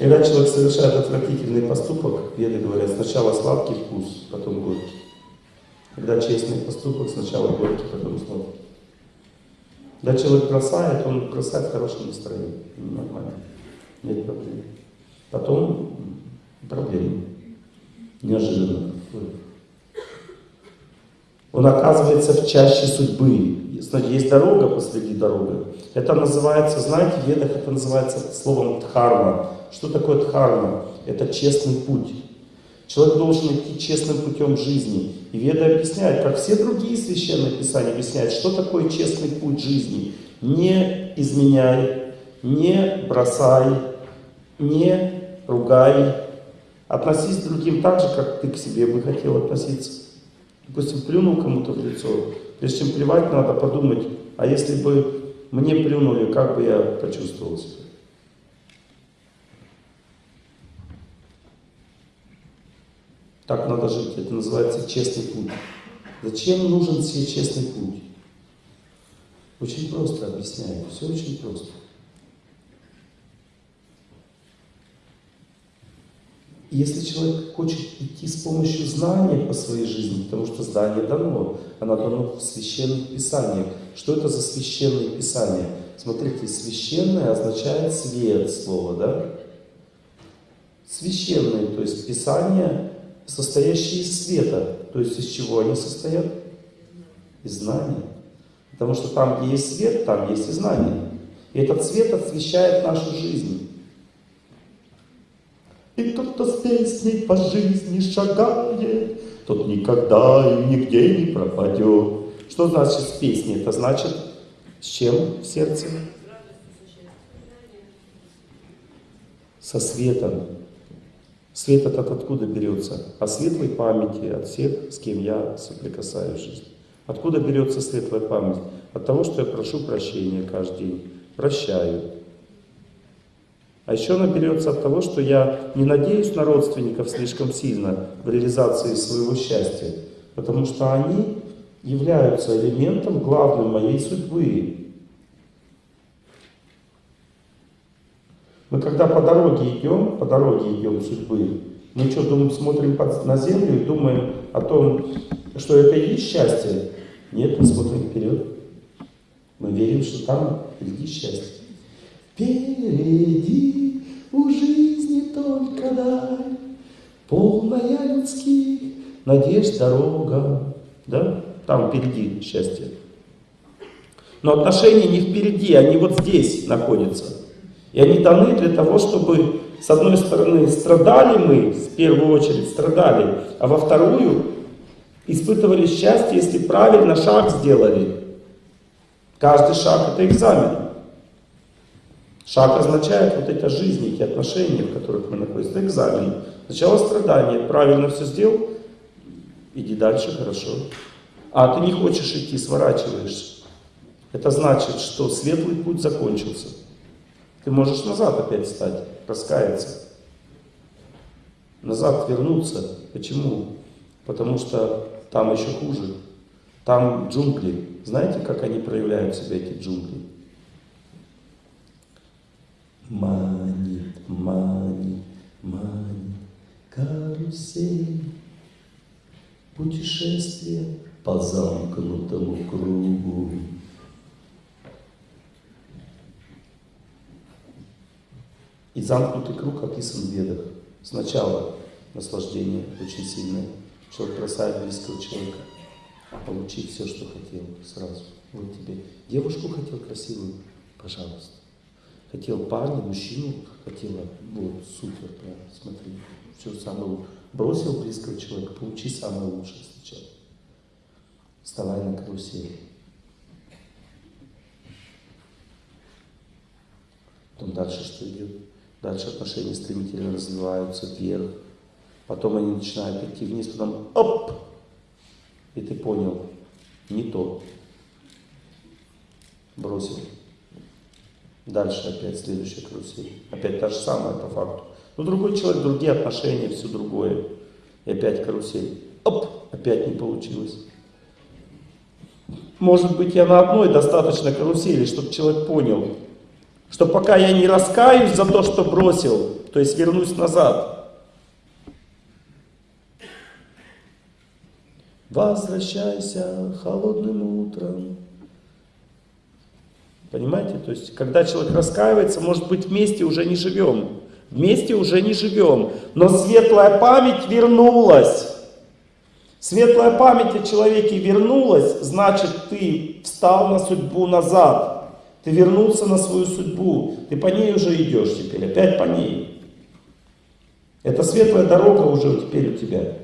Когда человек совершает отвратительный поступок, веды говорят, сначала сладкий вкус, потом горький. Когда честный поступок, сначала горький, потом сладкий. Когда человек бросает, он бросает в хорошем настроении. Нормально. Нет проблем. Потом проблемы. Неожиданно. Он оказывается в чаще судьбы. Есть дорога посреди дороги. Это называется, знаете, в ведах это называется словом дхарма. Что такое дхарма? Это честный путь. Человек должен идти честным путем жизни. И Веда объясняет, как все другие священные писания объясняют, что такое честный путь жизни. Не изменяй, не бросай, не ругай. Относись к другим так же, как ты к себе бы хотел относиться. Допустим, плюнул кому-то в лицо. Прежде чем плевать, надо подумать, а если бы мне плюнули, как бы я почувствовал? Так надо жить. Это называется честный путь. Зачем нужен себе честный путь? Очень просто объясняю. Все очень просто. Если человек хочет идти с помощью знания по своей жизни, потому что знание дано, оно дано в священных писаниях. Что это за священные писания? Смотрите, священное означает свет слова, да? Священные, то есть писания состоящие из света. То есть из чего они состоят? Из знания. Потому что там, где есть свет, там есть и знание. И этот свет освещает нашу жизнь. И тот, кто с песней по жизни шагает, тот никогда и нигде не пропадет. Что значит с песней? Это значит с чем в сердце? Со светом. Свет этот откуда берется? От светлой памяти, от всех, с кем я соприкасаюсь в жизни. Откуда берется светлая память? От того, что я прошу прощения каждый день, прощаю. А еще она берется от того, что я не надеюсь на родственников слишком сильно в реализации своего счастья, потому что они являются элементом главным моей судьбы. Мы когда по дороге идем, по дороге идем судьбы, мы что, думаем, смотрим на землю и думаем о том, что это и есть счастье? Нет, мы смотрим вперед. Мы верим, что там впереди счастье. Впереди у жизни только даль, полная людских надежд дорога. Да? Там впереди счастье. Но отношения не впереди, они вот здесь находятся. И они даны для того, чтобы, с одной стороны, страдали мы, в первую очередь страдали, а во вторую испытывали счастье, если правильно шаг сделали. Каждый шаг это экзамен. Шаг означает вот эти жизни, эти отношения, в которых мы находимся. Это экзамен. Сначала страдание, правильно все сделал, иди дальше, хорошо. А ты не хочешь идти, сворачиваешься. Это значит, что светлый путь закончился. Ты можешь назад опять стать, раскаяться. Назад вернуться. Почему? Потому что там еще хуже. Там джунгли. Знаете, как они проявляют себя, эти джунгли? Манит, манит, манит, карусель. Путешествие по замкнутому кругу. И замкнутый круг описан в ведах. Сначала наслаждение очень сильное. Человек бросает близкого человека, получить все, что хотел сразу. Вот тебе. Девушку хотел красивую, пожалуйста. Хотел парня, мужчину, хотела, вот, супер, прям, смотри, все самое лучшее. Бросил близкого человека, получи самое лучшее сначала. Вставай на карусель. Потом дальше что идет? Дальше отношения стремительно развиваются вверх. Потом они начинают идти вниз, потом оп! И ты понял, не то. Бросил. Дальше опять следующая карусель. Опять та же самая по факту. Но другой человек, другие отношения, все другое. И опять карусель. Оп! Опять не получилось. Может быть, я на одной достаточно карусели, чтобы человек понял, Что пока я не раскаюсь за то, что бросил, то есть вернусь назад. Возвращайся холодным утром. Понимаете? То есть, когда человек раскаивается, может быть, вместе уже не живем. Вместе уже не живем. Но светлая память вернулась. Светлая память о человеке вернулась, значит, ты встал на судьбу назад. Ты вернулся на свою судьбу. Ты по ней уже идешь теперь, опять по ней. Это светлая дорога уже теперь у тебя.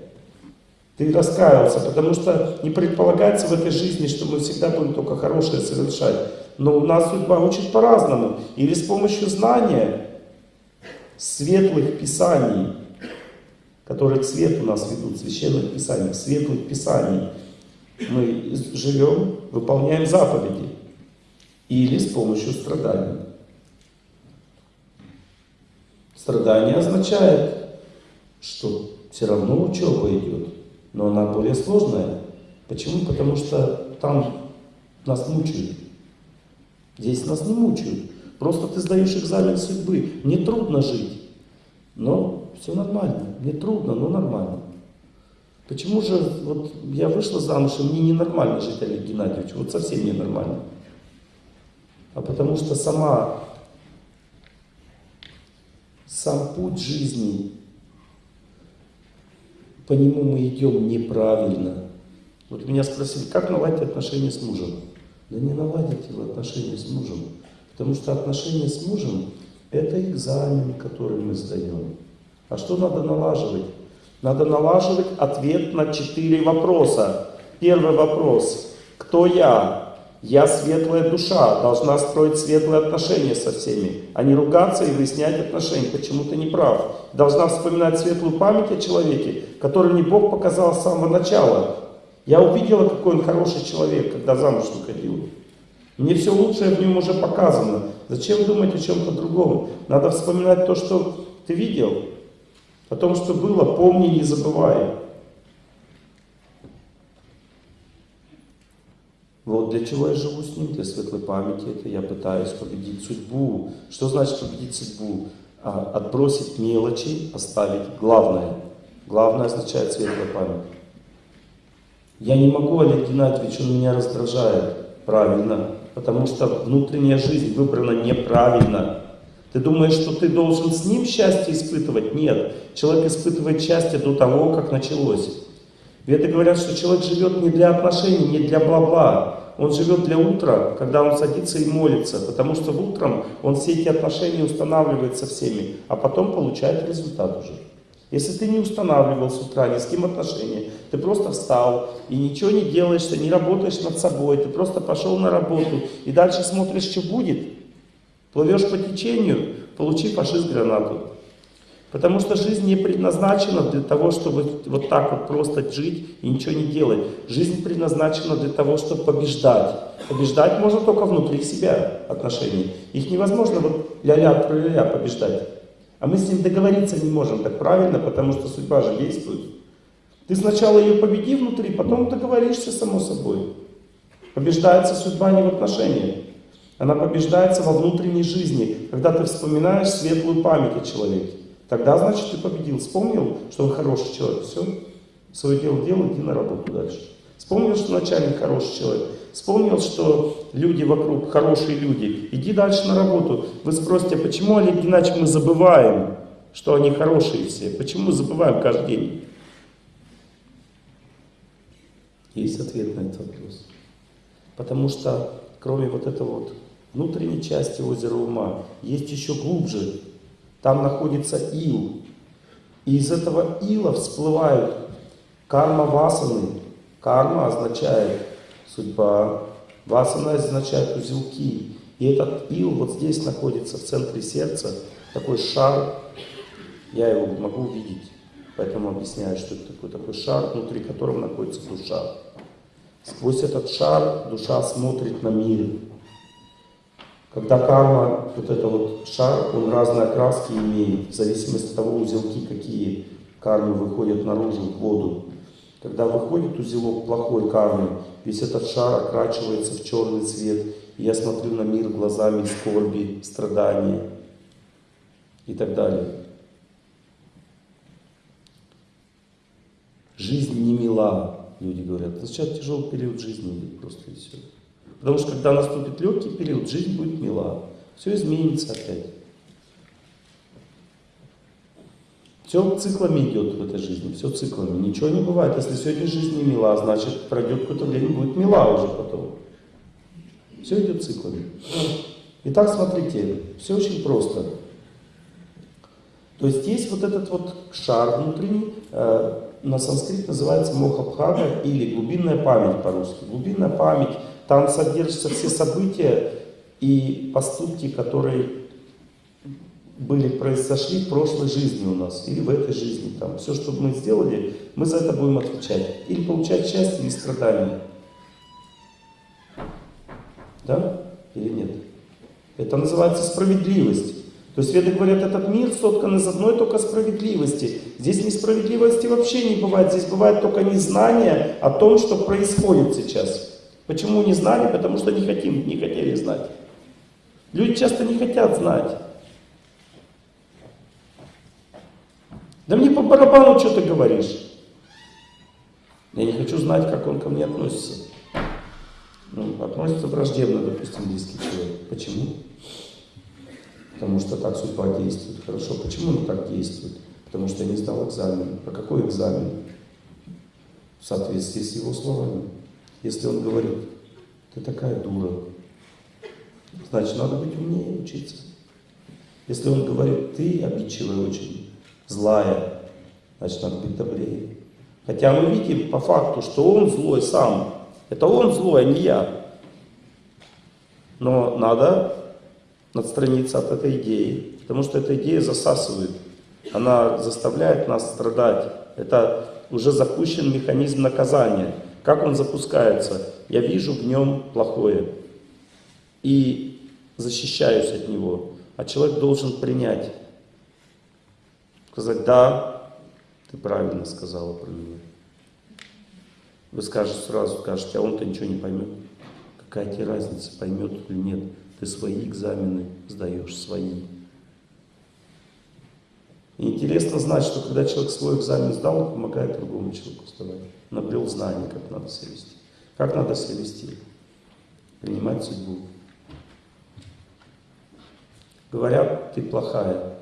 Ты раскаялся, потому что не предполагается в этой жизни, что мы всегда будем только хорошее совершать. Но у нас судьба учит по-разному. Или с помощью знания светлых писаний, которые к свету нас ведут, священных писаний, светлых писаний, мы живем, выполняем заповеди. Или с помощью страданий. Страдание означает, что все равно учеба идет, но она более сложная. Почему? Потому что там нас мучают. Здесь нас не мучают. Просто ты сдаешь экзамен судьбы. Мне трудно жить. Но все нормально. Мне трудно, но нормально. Почему же вот я вышла замуж, и мне ненормально жить, Олег Геннадьевич? Вот совсем ненормально. А потому что сама, сам путь жизни, по нему мы идем неправильно. Вот меня спросили, как наладить отношения с мужем? Да не наладите вы отношения с мужем. Потому что отношения с мужем – это экзамен, который мы сдаем. А что надо налаживать? Надо налаживать ответ на четыре вопроса. Первый вопрос. Кто я? Я светлая душа, должна строить светлые отношения со всеми, а не ругаться и выяснять отношения, почему ты не прав. Должна вспоминать светлую память о человеке, который мне Бог показал с самого начала, я увидела, какой он хороший человек, когда замуж выходила. Мне все лучшее в нем уже показано. Зачем думать о чем-то другом? Надо вспоминать то, что ты видел. О том, что было, помни, не забывай. Вот для чего я живу с ним, для светлой памяти. Это я пытаюсь победить судьбу. Что значит победить судьбу? А, отбросить мелочи, оставить главное. Главное означает светлая память. Я не могу, Олег Геннадьевич, он меня раздражает. Правильно. Потому что внутренняя жизнь выбрана неправильно. Ты думаешь, что ты должен с ним счастье испытывать? Нет. Человек испытывает счастье до того, как началось. Веды говорят, что человек живет не для отношений, не для бла-бла. Он живет для утра, когда он садится и молится. Потому что утром он все эти отношения устанавливает со всеми, а потом получает результат уже. Если ты не устанавливал с утра ни с кем отношения, ты просто встал и ничего не делаешь, ты не работаешь над собой, ты просто пошел на работу и дальше смотришь, что будет, плывешь по течению, получи фашист гранату. Потому что жизнь не предназначена для того, чтобы вот так вот просто жить и ничего не делать. Жизнь предназначена для того, чтобы побеждать. Побеждать можно только внутри себя отношений. Их невозможно вот ля-ля-ля побеждать. А мы с ним договориться не можем так правильно, потому что судьба же действует. Ты сначала ее победи внутри, потом договоришься само собой. Побеждается судьба не в отношениях. Она побеждается во внутренней жизни, когда ты вспоминаешь светлую память о человеке. Тогда, значит, ты победил. Вспомнил, что он хороший человек. Все, свое дело делай, иди на работу дальше. Вспомнил, что начальник хороший человек. Вспомнил, что люди вокруг хорошие люди. Иди дальше на работу. Вы спросите, почему, Олег Геннадьевич, мы забываем, что они хорошие все? Почему забываем каждый день? Есть ответ на этот вопрос. Потому что, кроме вот этого вот внутренней части озера ума, есть еще глубже. Там находится ил. И из этого ила всплывают карма васаны. Карма означает судьба. Васана означает узелки. И этот ил вот здесь находится, в центре сердца, такой шар. Я его могу увидеть, поэтому объясняю, что это такой, такой шар, внутри которого находится душа. Сквозь этот шар душа смотрит на мир. Когда карма, вот это вот шар, он разные окраски имеет, в зависимости от того, узелки какие кармы выходят наружу, в воду. Когда выходит узелок плохой кармы, весь этот шар окрачивается в черный цвет, я смотрю на мир глазами скорби, страдания и так далее. Жизнь не мила, люди говорят. Сейчас тяжелый период жизни идет просто и все. Потому что когда наступит легкий период, жизнь будет мила. Все изменится опять. Все циклами идет в этой жизни, все циклами. Ничего не бывает. Если сегодня жизнь не мила, значит пройдет какое-то время, будет мила уже потом. Все идет циклами. Итак, смотрите, все очень просто. То есть есть вот этот вот шар внутренний, э, на санскрит называется мохабхага или глубинная память по-русски. Глубинная память, там содержатся все события и поступки, которые были, произошли в прошлой жизни у нас, или в этой жизни. Там. Все, что мы сделали, мы за это будем отвечать. Или получать счастье, или страдания. Да? Или нет? Это называется справедливость. То есть веды говорят, этот мир соткан из одной только справедливости. Здесь несправедливости вообще не бывает. Здесь бывает только незнание о том, что происходит сейчас. Почему не знали? Потому что не хотим, не хотели знать. Люди часто не хотят знать. Да мне по барабану, что ты говоришь. Я не хочу знать, как он ко мне относится. Ну, относится враждебно, допустим, близкий человек. Почему? Потому что так судьба действует. Хорошо, почему она так действует? Потому что я не сдал экзамен. А какой экзамен? В соответствии с его словами. Если он говорит, ты такая дура, значит, надо быть умнее учиться. Если он говорит, ты обидчивая очень, злая, значит, надо быть добрее. Хотя мы видим по факту, что он злой сам. Это он злой, а не я. Но надо отстраниться от этой идеи, потому что эта идея засасывает. Она заставляет нас страдать. Это уже запущен механизм наказания. Как он запускается? Я вижу в нем плохое и защищаюсь от него. А человек должен принять, сказать, да, ты правильно сказала про меня. Вы скажете сразу, скажете, а он-то ничего не поймет. Какая тебе разница, поймет или нет. Ты свои экзамены сдаешь, свои. И интересно знать, что когда человек свой экзамен сдал, он помогает другому человеку сдавать. Набрел знание, как надо себя вести. Как надо себя вести? Принимать судьбу. Говорят, ты плохая.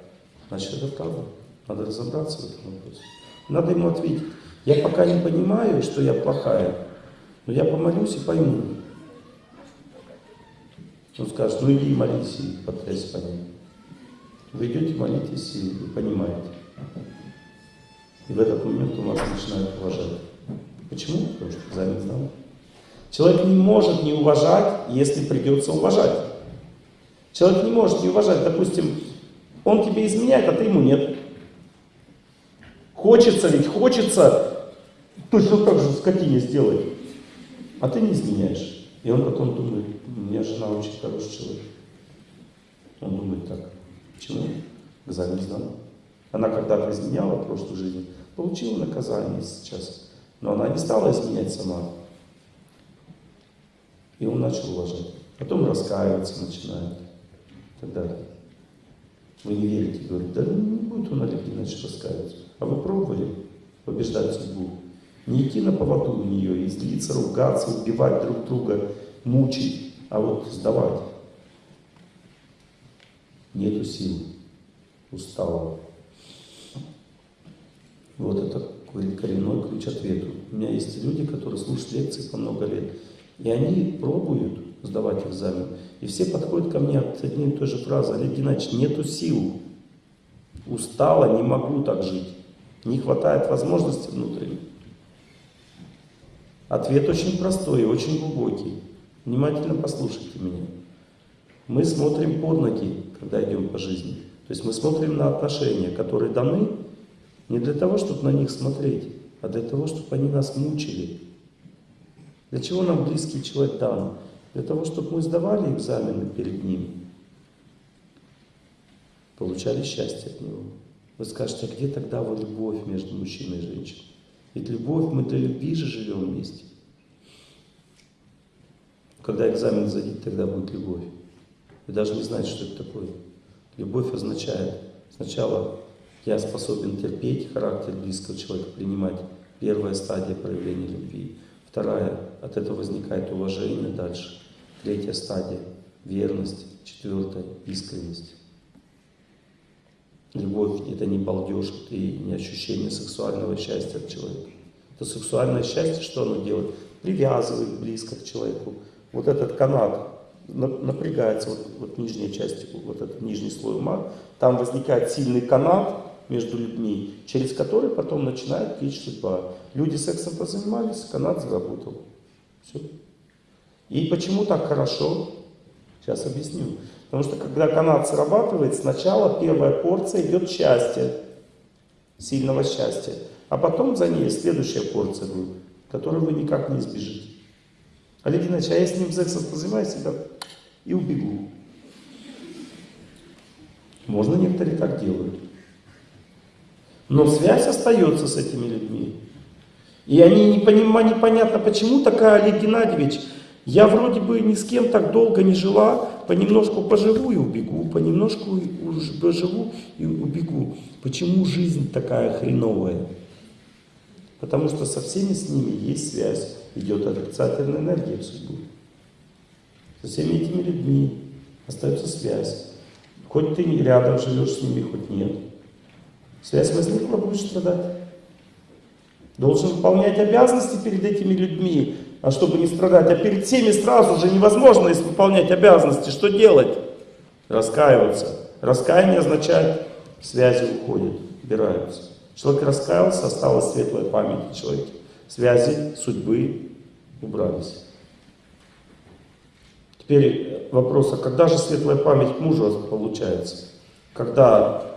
Значит, это правда. Надо разобраться в этом вопросе. Надо ему ответить. Я пока не понимаю, что я плохая, но я помолюсь и пойму. Он скажет, ну иди молись и потрясь по ним. Вы идете, молитесь и понимаете. И в этот момент он вас начинает уважать. Почему? Потому что экзамен сдал. Человек не может не уважать, если придется уважать. Человек не может не уважать. Допустим, он тебе изменяет, а ты ему нет. Хочется ведь, хочется точно так же скотине сделать. А ты не изменяешь. И он потом думает, меня жена очень хороший человек. Он думает так, почему? Экзамен сдан. Она когда-то изменяла в прошлой жизни, получила наказание сейчас. Но она не стала изменять сама. И он начал уважать. Потом раскаиваться начинает. И так. Вы не верите, говорит, да не будет он Олег Геннадьевич раскаиваться. А вы пробовали побеждать судьбу? Не идти на поводу у нее и злиться, ругаться, убивать друг друга, мучить, а вот сдавать. Нету сил, устала. Вот это коренной ключ ответу. У меня есть люди, которые слушают лекции по много лет, и они пробуют сдавать экзамен. И все подходят ко мне от одной и той же фразы. Олег Геннадьевич, нету сил. Устала, не могу так жить. Не хватает возможности внутренней. Ответ очень простой и очень глубокий. Внимательно послушайте меня. Мы смотрим под ноги, когда идем по жизни. То есть мы смотрим на отношения, которые даны не для того, чтобы на них смотреть, а для того, чтобы они нас мучили. Для чего нам близкий человек дан? Для того, чтобы мы сдавали экзамены перед ним, получали счастье от него. Вы скажете, а где тогда вот любовь между мужчиной и женщиной? Ведь любовь, мы для любви же живем вместе. Когда экзамен сдадите, тогда будет любовь. Вы даже не знаете, что это такое. Любовь означает сначала я способен терпеть характер близкого человека, принимать первая стадия проявления любви. Вторая, от этого возникает уважение дальше. Третья стадия – верность. Четвертая – искренность. Любовь – это не балдеж, и не ощущение сексуального счастья от человека. Это сексуальное счастье, что оно делает? Привязывает близко к человеку. Вот этот канат напрягается, вот, вот нижняя часть, вот этот нижний слой ума, там возникает сильный канат между людьми, через который потом начинает течь судьба. Люди сексом позанимались, канат заработал. Все. И почему так хорошо? Сейчас объясню. Потому что когда канат срабатывает, сначала первая порция идет счастья, сильного счастья, а потом за ней следующая порция будет, которую вы никак не избежите. Олег Геннадьевич, а я с ним сексом позанимаюсь да, и убегу. Можно некоторые так делают. Но связь остается с этими людьми. И они не понимают, непонятно, почему такая Олег Геннадьевич, я вроде бы ни с кем так долго не жила, понемножку поживу и убегу, понемножку поживу и убегу. Почему жизнь такая хреновая? Потому что со всеми с ними есть связь, идет отрицательная энергия в судьбу. Со всеми этими людьми остается связь. Хоть ты рядом живешь с ними, хоть нет. Связь возникла, будешь страдать. Должен выполнять обязанности перед этими людьми, а чтобы не страдать. А перед всеми сразу же невозможно выполнять обязанности. Что делать? Раскаиваться. Раскаяние означает, связи уходят, убираются. Человек раскаялся, осталась светлая память в человеке. Связи, судьбы убрались. Теперь вопрос, а когда же светлая память мужа получается? Когда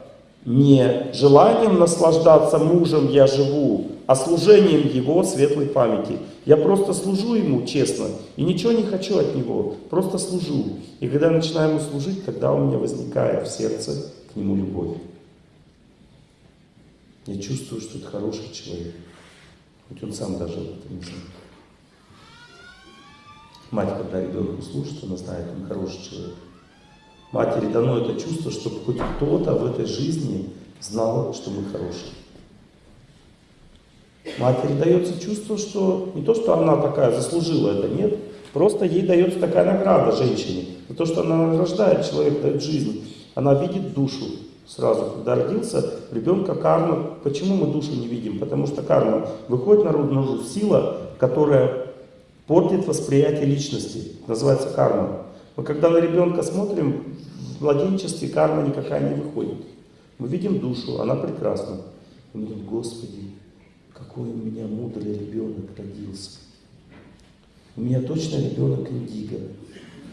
не желанием наслаждаться мужем я живу, а служением его светлой памяти. Я просто служу ему честно и ничего не хочу от него, просто служу. И когда я начинаю ему служить, тогда у меня возникает в сердце к нему любовь. Я чувствую, что это хороший человек, хоть он сам даже об этом не знает. Мать, когда ребенку служит, она знает, он хороший человек. Матери дано это чувство, чтобы хоть кто-то в этой жизни знал, что мы хорошие. Матери дается чувство, что не то, что она такая заслужила это, нет. Просто ей дается такая награда женщине. За то, что она рождает человека, дает жизнь. Она видит душу сразу. Когда родился ребенка карма. Почему мы душу не видим? Потому что карма выходит наружу сила, которая портит восприятие личности. Называется карма. Мы когда на ребенка смотрим, в младенчестве карма никакая не выходит. Мы видим душу, она прекрасна. Мы думаем, Господи, какой у меня мудрый ребенок родился. У меня точно ребенок индиго.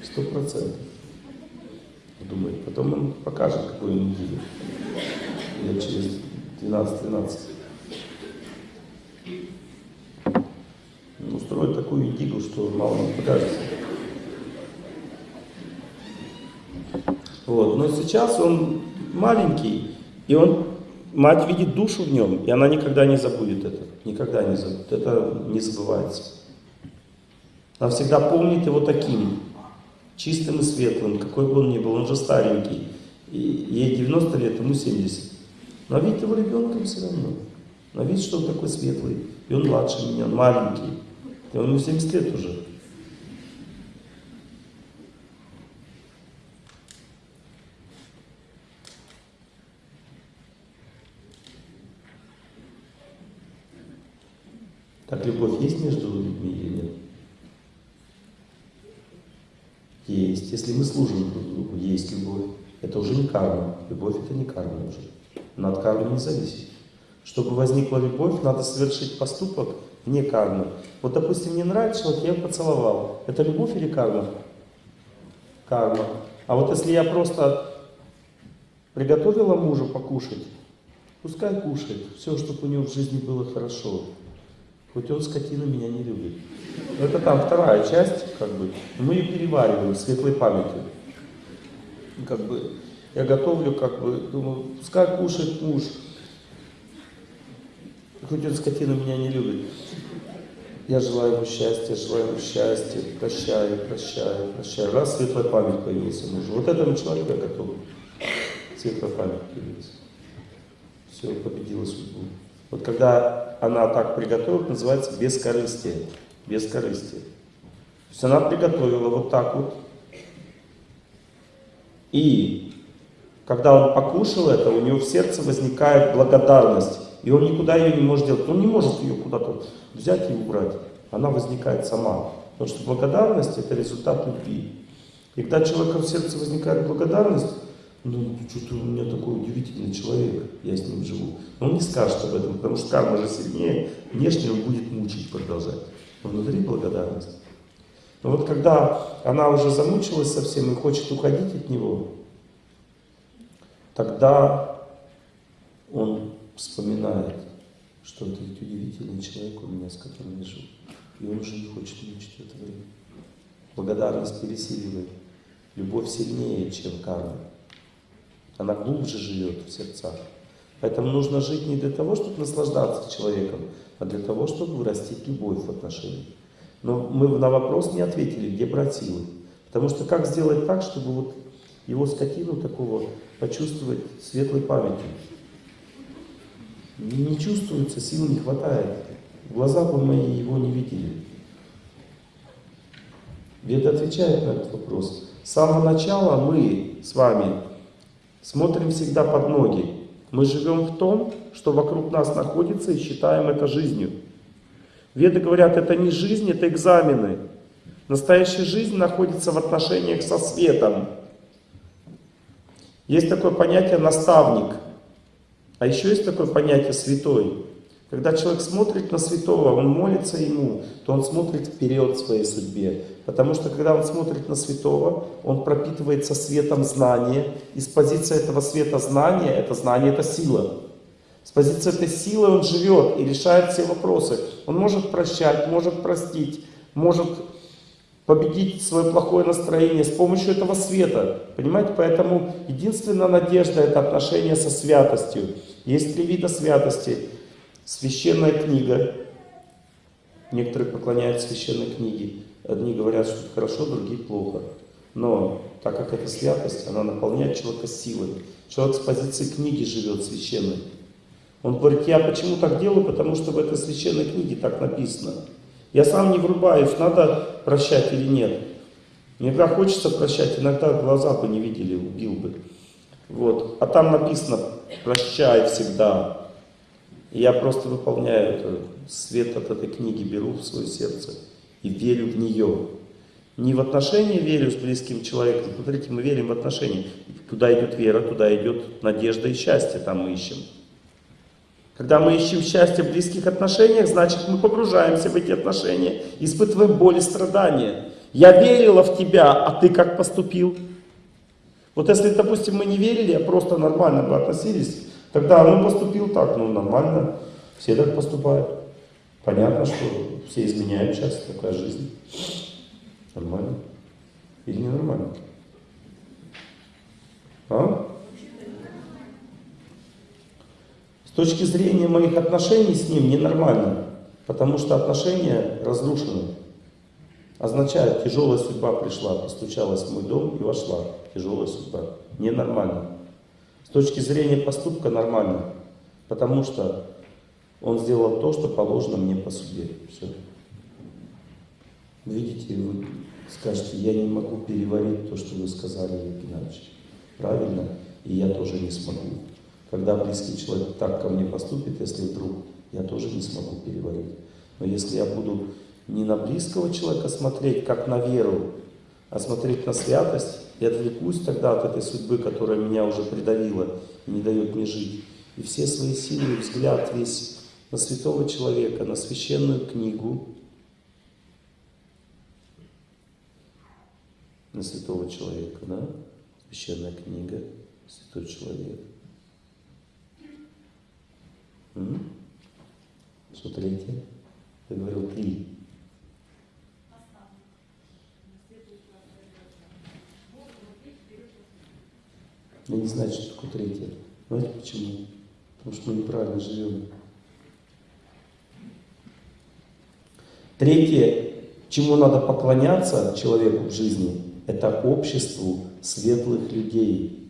Сто процентов. Думает. Потом он покажет, какой он индиго. Лет через 12-13. Устроит такую индигу, что мало не покажется. Вот. Но сейчас он маленький, и он, мать видит душу в нем, и она никогда не забудет это. Никогда не забудет. Это не забывается. Она всегда помнит его таким, чистым и светлым, какой бы он ни был. Он же старенький. И ей 90 лет, ему 70. Но видит его ребенком все равно. Она видит, что он такой светлый. И он младше меня, он маленький. И он ему 70 лет уже. Так любовь есть между людьми или нет? Есть. Если мы служим друг другу, есть любовь. Это уже не карма. Любовь это не карма уже. Она от кармы не зависит. Чтобы возникла любовь, надо совершить поступок вне кармы. Вот, допустим, мне нравится человек, я поцеловал. Это любовь или карма? Карма. А вот если я просто приготовила мужу покушать, пускай кушает. Все, чтобы у него в жизни было хорошо. Хоть он, скотина, меня не любит. Это там вторая часть, как бы. Мы ее перевариваем светлой памятью. Как бы я готовлю, как бы, думаю, пускай кушает муж. Хоть он, скотина, меня не любит. Я желаю ему счастья, желаю ему счастья, прощаю, прощаю, прощаю. Раз светлая память появилась у мужа. Вот этому человеку я готов. Светлая память появилась. Все, победила судьбу. Вот когда она так приготовила, называется бескорыстие. Бескорыстие. То есть она приготовила вот так вот. И когда он покушал это, у него в сердце возникает благодарность. И он никуда ее не может делать. Он не может ее куда-то взять и убрать. Она возникает сама. Потому что благодарность это результат любви. И когда человека в сердце возникает благодарность, ну, что-то у меня такой удивительный человек, я с ним живу. Но он не скажет об этом, потому что карма же сильнее, внешне он будет мучить, продолжать. Но внутри благодарность. Но вот когда она уже замучилась совсем и хочет уходить от него, тогда он вспоминает, что это ведь удивительный человек у меня, с которым я живу. И он уже не хочет мучить это время. Благодарность пересиливает. Любовь сильнее, чем карма. Она глубже живет в сердцах. Поэтому нужно жить не для того, чтобы наслаждаться человеком, а для того, чтобы вырастить любовь в отношениях. Но мы на вопрос не ответили, где брать силы. Потому что как сделать так, чтобы вот его скотину такого почувствовать светлой памятью? Не, чувствуется, сил не хватает. Глаза бы мои его не видели. Веда отвечает на этот вопрос. С самого начала мы с вами смотрим всегда под ноги. Мы живем в том, что вокруг нас находится и считаем это жизнью. Веды говорят, это не жизнь, это экзамены. Настоящая жизнь находится в отношениях со светом. Есть такое понятие наставник. А еще есть такое понятие святой. Когда человек смотрит на святого, он молится ему, то он смотрит вперед в своей судьбе. Потому что когда он смотрит на святого, он пропитывается светом знания. И с позиции этого света знания, это знание, это сила. С позиции этой силы он живет и решает все вопросы. Он может прощать, может простить, может победить свое плохое настроение с помощью этого света. Понимаете, поэтому единственная надежда это отношение со святостью. Есть три вида святости. Священная книга. Некоторые поклоняются священной книге. Одни говорят, что это хорошо, другие плохо. Но так как это святость, она наполняет человека силой. Человек с позиции книги живет священной. Он говорит, я почему так делаю, потому что в этой священной книге так написано. Я сам не врубаюсь, надо прощать или нет. Иногда хочется прощать, иногда глаза бы не видели, убил бы. Вот. А там написано, прощай всегда. Я просто выполняю это, свет от этой книги беру в свое сердце и верю в нее. Не в отношения верю с близким человеком. Смотрите, мы верим в отношения. Куда идет вера, туда идет надежда и счастье, там мы ищем. Когда мы ищем счастье в близких отношениях, значит мы погружаемся в эти отношения, испытываем боль и страдания. Я верила в тебя, а ты как поступил? Вот если, допустим, мы не верили, а просто нормально бы относились, тогда ну поступил так, ну нормально, все так поступают. Понятно, что все изменяют часто, такая жизнь. Нормально. Или не нормально? А? С точки зрения моих отношений с ним ненормально, потому что отношения разрушены. Означает, тяжелая судьба пришла, постучалась в мой дом и вошла. Тяжелая судьба. Ненормально. Точки зрения поступка нормально, потому что он сделал то, что положено мне по судьбе. Все. Видите, вы скажете, я не могу переварить то, что вы сказали, Геннадьевич. Правильно? И я тоже не смогу. Когда близкий человек так ко мне поступит, если вдруг, я тоже не смогу переварить. Но если я буду не на близкого человека смотреть, как на веру, а смотреть на святость, я отвлекусь тогда от этой судьбы, которая меня уже придавила и не дает мне жить. И все свои силы, взгляд весь на святого человека, на священную книгу, на святого человека, да? Священная книга, святой человек. М? Третье? Ты говорил три. Я не знаю, что такое третье. Знаете почему? Потому что мы неправильно живем. Третье, чему надо поклоняться человеку в жизни, это обществу светлых людей,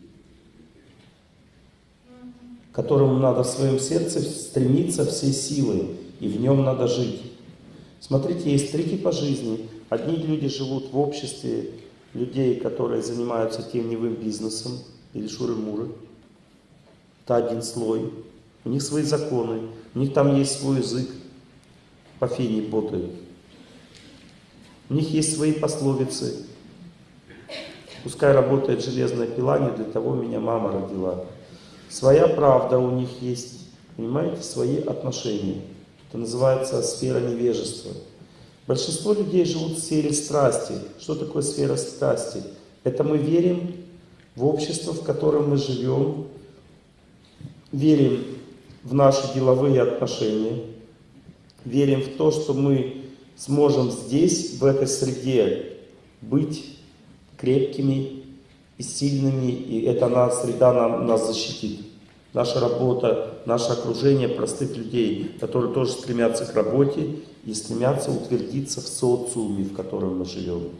которому надо в своем сердце стремиться всей силой, и в нем надо жить. Смотрите, есть три типа жизни. Одни люди живут в обществе людей, которые занимаются теневым бизнесом или шуры-муры. Это один слой. У них свои законы, у них там есть свой язык, по фене ботают. У них есть свои пословицы. Пускай работает железная пила, не для того меня мама родила. Своя правда у них есть, понимаете, свои отношения. Это называется сфера невежества. Большинство людей живут в сфере страсти. Что такое сфера страсти? Это мы верим в общество, в котором мы живем, верим в наши деловые отношения, верим в то, что мы сможем здесь, в этой среде, быть крепкими и сильными, и эта среда нам, нас защитит. Наша работа, наше окружение простых людей, которые тоже стремятся к работе и стремятся утвердиться в социуме, в котором мы живем.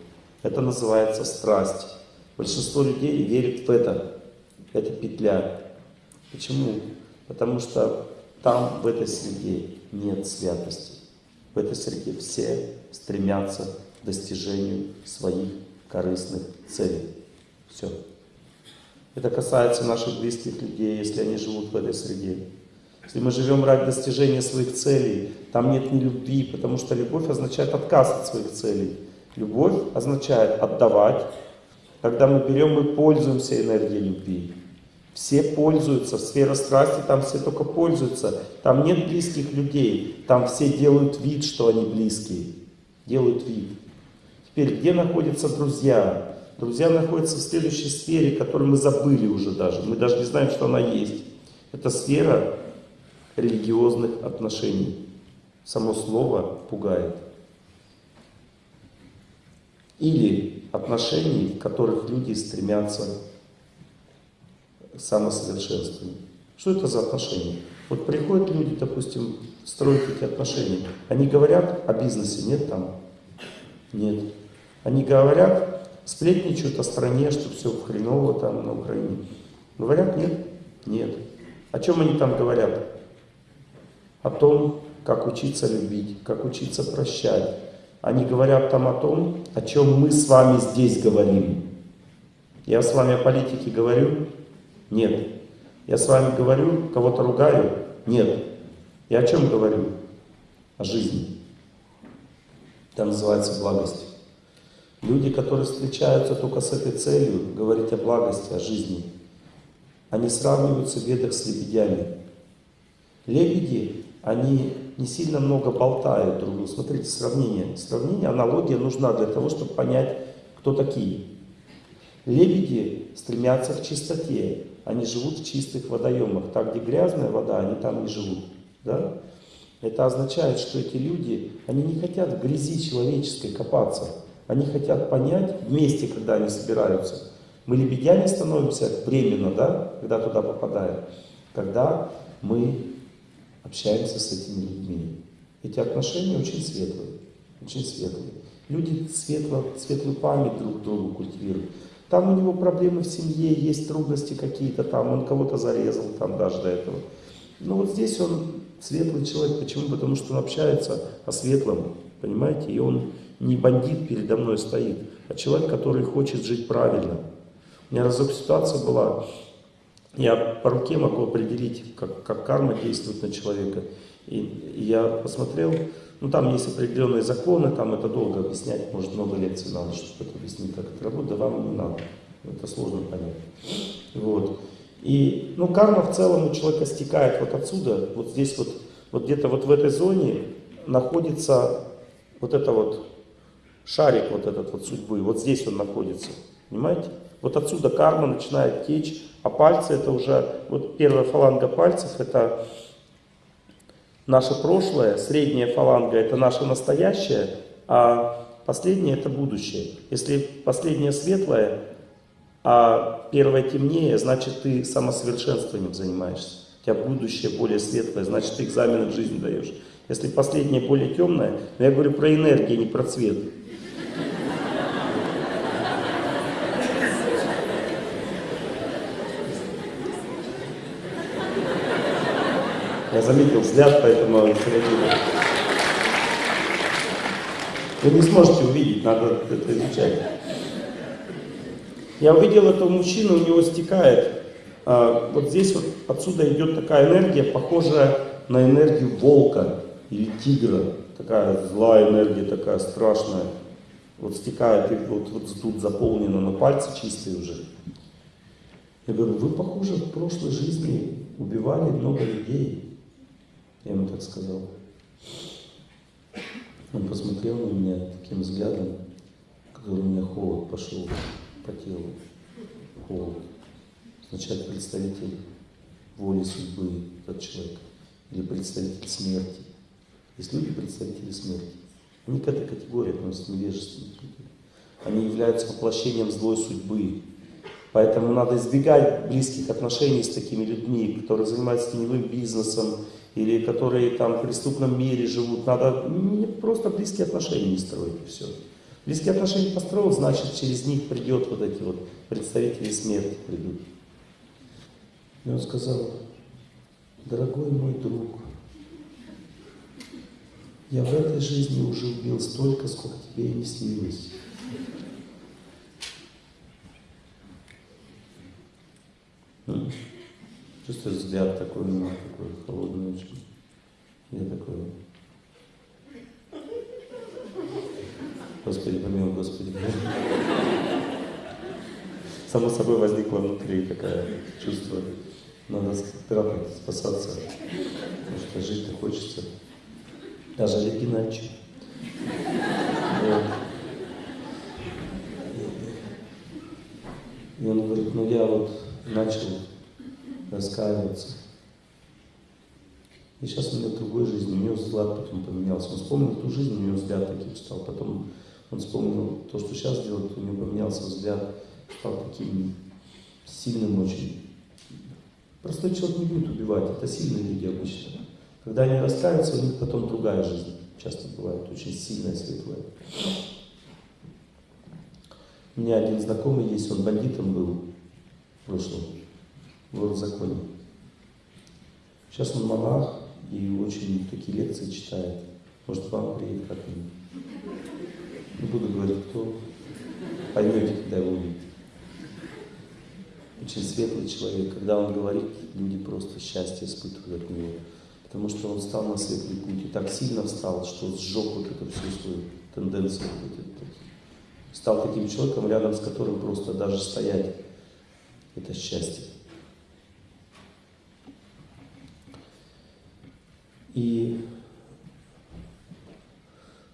Это называется страсть. Большинство людей верит в это. Это петля. Почему? Потому что там, в этой среде, нет святости. В этой среде все стремятся к достижению своих корыстных целей. Все. Это касается наших близких людей, если они живут в этой среде. Если мы живем ради достижения своих целей, там нет ни любви, потому что любовь означает отказ от своих целей. Любовь означает отдавать. Когда мы берем, мы пользуемся энергией любви. Все пользуются, сфера страсти, там все только пользуются. Там нет близких людей, там все делают вид, что они близкие. Делают вид. Теперь, где находятся друзья? Друзья находятся в следующей сфере, которую мы забыли уже даже. Мы даже не знаем, что она есть. Это сфера религиозных отношений. Само слово пугает. Или отношений, в которых люди стремятся к самосовершенствованию. Что это за отношения? Вот приходят люди, допустим, строить эти отношения. Они говорят о бизнесе, нет там? Нет. Они говорят, сплетничают о стране, что все хреново там на Украине. Говорят, нет? Нет. О чем они там говорят? О том, как учиться любить, как учиться прощать. Они говорят там о том, о чем мы с вами здесь говорим. Я с вами о политике говорю? Нет. Я с вами говорю, кого-то ругаю? Нет. Я о чем говорю? О жизни. Это называется благость. Люди, которые встречаются только с этой целью, говорить о благости, о жизни, они сравниваются в ведах с лебедями. Лебеди, они не сильно много болтают друг другу. Смотрите, сравнение. Сравнение, аналогия нужна для того, чтобы понять, кто такие. Лебеди стремятся к чистоте. Они живут в чистых водоемах. Так, где грязная вода, они там не живут. Да? Это означает, что эти люди, они не хотят в грязи человеческой копаться. Они хотят понять вместе, когда они собираются. Мы лебедями становимся временно, да, когда туда попадаем. Когда мы общаемся с этими людьми. Эти отношения очень светлые. Очень светлые. Люди светло, светлую память друг другу культивируют. Там у него проблемы в семье, есть трудности какие-то там, он кого-то зарезал там даже до этого. Но вот здесь он светлый человек. Почему? Потому что он общается о светлом, понимаете? И он не бандит передо мной стоит, а человек, который хочет жить правильно. У меня разок ситуация была, я по руке могу определить, как, как карма действует на человека. И, и я посмотрел, ну там есть определенные законы, там это долго объяснять, может много лекций надо, чтобы это объяснить, как это работает, да вам не надо, это сложно понять. Вот. И, ну, карма в целом у человека стекает вот отсюда, вот здесь вот, вот где-то вот в этой зоне находится вот это вот шарик вот этот вот судьбы, вот здесь он находится, понимаете? Вот отсюда карма начинает течь, а пальцы это уже, вот первая фаланга пальцев это наше прошлое, средняя фаланга это наше настоящее, а последнее это будущее. Если последнее светлое, а первое темнее, значит ты самосовершенствованием занимаешься. У тебя будущее более светлое, значит ты экзамены в жизнь даешь. Если последнее более темное, но я говорю про энергию, не про цвет. Я заметил взгляд, поэтому среагирую. Вы не сможете увидеть, надо это изучать. Я увидел этого мужчину, у него стекает. А, вот здесь вот отсюда идет такая энергия, похожая на энергию волка или тигра. Такая злая энергия, такая страшная. Вот стекает, и вот, вот тут заполнено, но пальцы чистые уже. Я говорю, вы, похоже, в прошлой жизни убивали много людей. Я ему так сказал. Он посмотрел на меня таким взглядом, который у меня холод пошел по телу. Холод. Означает представитель воли судьбы, этот человек. Или представитель смерти. Есть люди, представители смерти. Они к этой категории относятся невежественные Они являются воплощением злой судьбы. Поэтому надо избегать близких отношений с такими людьми, которые занимаются теневым бизнесом, или которые там в преступном мире живут. Надо просто близкие отношения не строить, и все. Близкие отношения построил, значит, через них придет вот эти вот представители смерти придут. И он сказал, дорогой мой друг, я в этой жизни уже убил столько, сколько тебе и не снилось. Чувствуешь взгляд такой у него, такой холодный очень. Я такой, Господи, помилуй, Господи. Само собой возникло внутри такое чувство. Надо спрятать, спасаться, потому что жить-то хочется. Даже Олег Геннадьевич. И он говорит, ну я вот начал раскаиваться. И сейчас у в другой жизни, у него взгляд потом поменялся. Он вспомнил ту жизнь, у него взгляд таким стал. Потом он вспомнил то, что сейчас делает, у него поменялся взгляд, стал таким сильным очень. Простой человек не будет убивать, это сильные люди обычно. Когда они раскаются, у них потом другая жизнь. Часто бывает очень сильная, светлая. У меня один знакомый есть, он бандитом был в прошлом в законе. Сейчас он монах и очень такие лекции читает. Может, вам приедет как-нибудь. Не буду говорить, кто. Поймете, когда его увидите. Очень светлый человек. Когда он говорит, люди просто счастье испытывают от него. Потому что он стал на светлый путь и так сильно встал, что сжег вот эту всю свою тенденцию. Вот эту, стал таким человеком, рядом с которым просто даже стоять это счастье. И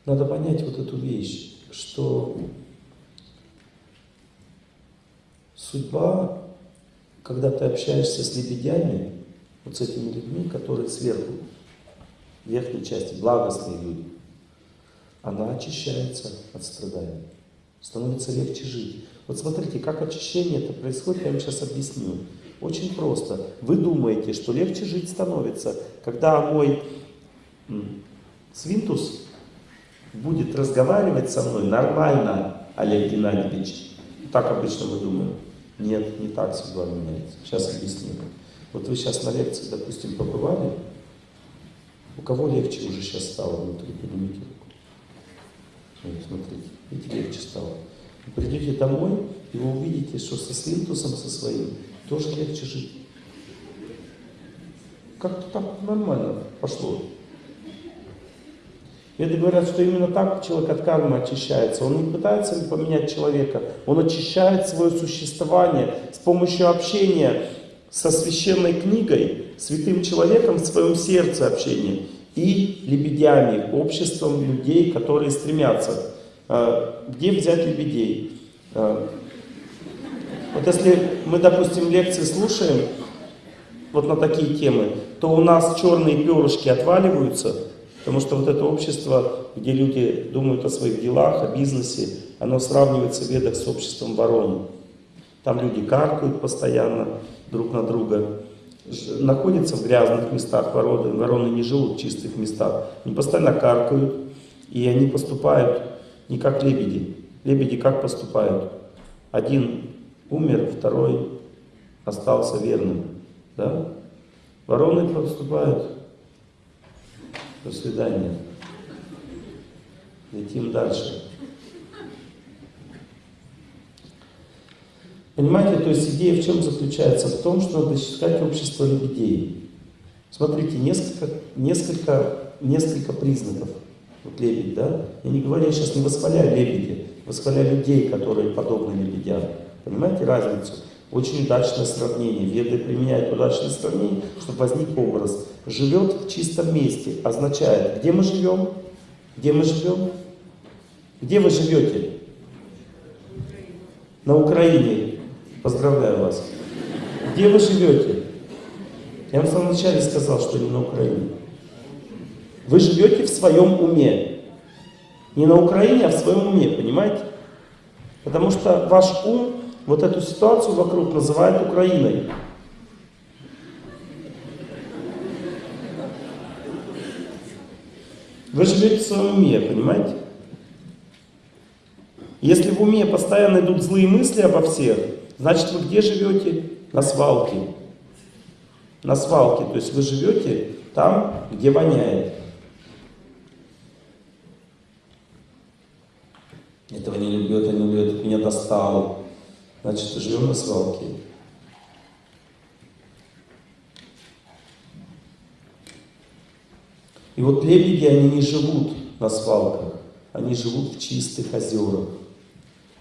надо понять вот эту вещь, что судьба, когда ты общаешься с лебедями, вот с этими людьми, которые сверху, в верхней части, благостные люди, она очищается от страданий. Становится легче жить. Вот смотрите, как очищение это происходит, я вам сейчас объясню. Очень просто. Вы думаете, что легче жить становится, когда мой свинтус будет разговаривать со мной нормально, Олег Геннадьевич. Так обычно мы думаем. Нет, не так судьба меняется. Сейчас объясню. Вот вы сейчас на лекции, допустим, побывали. У кого легче уже сейчас стало внутри? Поднимите руку. Вот, смотрите, видите, легче стало. Вы придете домой, и вы увидите, что со свинтусом, со своим, тоже легче жить. Как-то так нормально пошло. Веды говорят, что именно так человек от кармы очищается. Он не пытается поменять человека, он очищает свое существование с помощью общения со священной книгой, святым человеком в своем сердце общения и лебедями, обществом людей, которые стремятся. А, где взять лебедей? Вот если мы, допустим, лекции слушаем вот на такие темы, то у нас черные перышки отваливаются, потому что вот это общество, где люди думают о своих делах, о бизнесе, оно сравнивается в ведах с обществом ворон. Там люди каркают постоянно друг на друга, находятся в грязных местах, вороны, вороны не живут в чистых местах. Они постоянно каркают, и они поступают не как лебеди. Лебеди как поступают? Один умер, второй остался верным. Да? Вороны поступают. До свидания. Летим дальше. Понимаете, то есть идея в чем заключается? В том, что надо считать общество лебедей. Смотрите, несколько, несколько, несколько признаков. Вот лебедь, да? Я не говорю, я сейчас не восхваляю лебеди, восхваляю людей, которые подобны лебедям. Понимаете разницу? Очень удачное сравнение. Веды применяют удачное сравнение, чтобы возник образ. Живет в чистом месте означает, где мы живем? Где мы живем? Где вы живете? На Украине. Поздравляю вас. Где вы живете? Я вам в самом начале сказал, что не на Украине. Вы живете в своем уме. Не на Украине, а в своем уме, понимаете? Потому что ваш ум вот эту ситуацию вокруг называет Украиной. Вы живете в своем уме, понимаете? Если в уме постоянно идут злые мысли обо всех, значит вы где живете? На свалке. На свалке. То есть вы живете там, где воняет. Этого не люблю, это не люблю, меня достало. Значит, живем на свалке. И вот лебеди, они не живут на свалках, они живут в чистых озерах,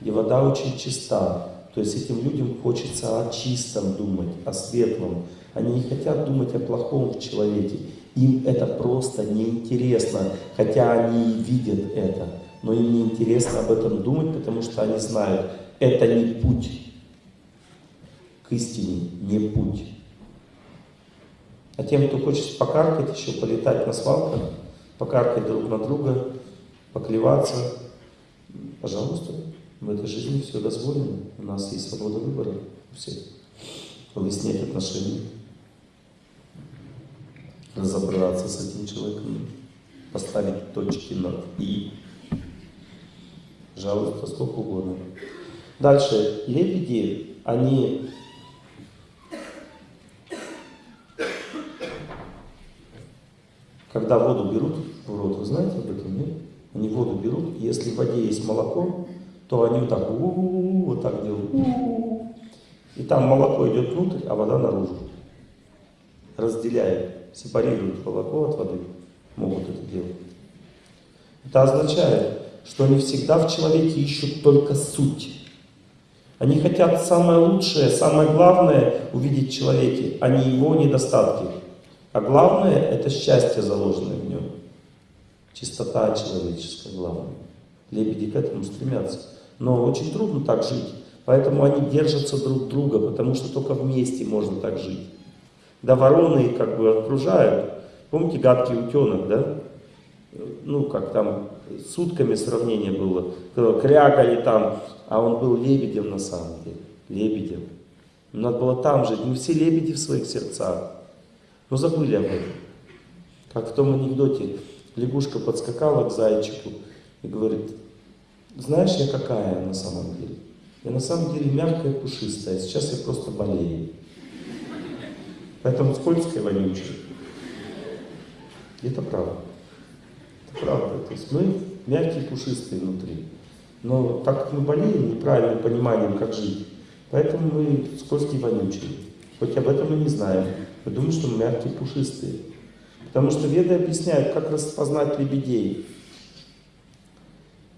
где вода очень чиста. То есть этим людям хочется о чистом думать, о светлом. Они не хотят думать о плохом в человеке. Им это просто неинтересно, хотя они видят это. Но им не интересно об этом думать, потому что они знают, это не путь к истине, не путь. А тем, кто хочет покаркать, еще полетать на свалках, покаркать друг на друга, поклеваться, пожалуйста, в этой жизни все дозволено. У нас есть свобода выбора у всех. Выяснять отношения, разобраться с этим человеком, поставить точки над «и». Пожалуйста, сколько угодно. Дальше. Лебеди, они когда воду берут в рот, вы знаете об этом, нет? Они воду берут, и если в воде есть молоко, то они вот так, у -у -у, вот так делают, у -у -у. и там молоко идет внутрь, а вода наружу. Разделяет, сепарирует молоко от воды, могут это делать. Это означает, что они всегда в человеке ищут только суть. Они хотят самое лучшее, самое главное увидеть в человеке, а не его недостатки. А главное – это счастье, заложенное в нем. Чистота человеческая главное. Лебеди к этому стремятся. Но очень трудно так жить. Поэтому они держатся друг друга, потому что только вместе можно так жить. Да вороны как бы окружают. Помните гадкий утенок, да? Ну, как там, сутками сравнение было. Крякали там, а он был лебедем на самом деле. Лебедем. Надо было там жить. Не все лебеди в своих сердцах. Но забыли об этом. Как в том анекдоте. Лягушка подскакала к зайчику и говорит, знаешь, я какая на самом деле? Я на самом деле мягкая, пушистая, сейчас я просто болею. Поэтому скользкая, вонючая. Это правда. Правда. То есть мы мягкие, пушистые внутри. Но так как мы болеем неправильным пониманием, как жить, поэтому мы скользкие, вонючие. Хоть об этом мы не знаем. Мы думаем, что мы мягкие, пушистые. Потому что веды объясняют, как распознать лебедей.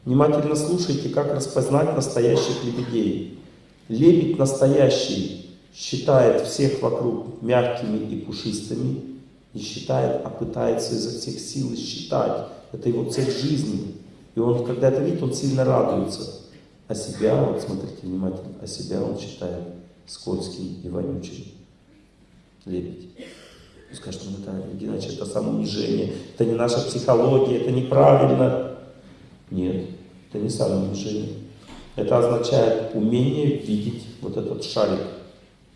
Внимательно слушайте, как распознать настоящих лебедей. Лебедь настоящий считает всех вокруг мягкими и пушистыми. Не считает, а пытается изо всех сил считать. Это его цель жизни. И он, когда это видит, он сильно радуется. А себя, вот смотрите внимательно, а себя он считает скользким и вонючим. Лебедь. Скажет, ну это, иначе это самоунижение, это не наша психология, это неправильно. Нет, это не самоунижение. Это означает умение видеть вот этот шарик.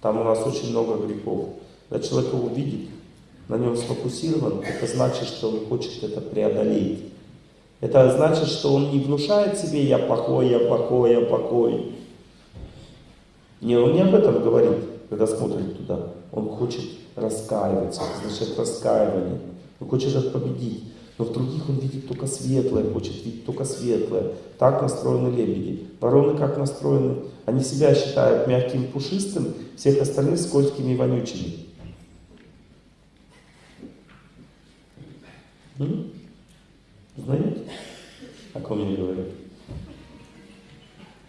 Там у нас очень много грехов. Когда человек его видит, на нем сфокусирован, это значит, что он хочет это преодолеть. Это значит, что он не внушает себе «я плохой, я плохой, я плохой». Не, он не об этом говорит, когда смотрит туда. Он хочет раскаиваться, значит раскаивание. Он хочет это победить. Но в других он видит только светлое, хочет видеть только светлое. Так настроены лебеди. Вороны как настроены? Они себя считают мягким пушистым, всех остальных скользкими и вонючими. Знаете? О ком я говорю?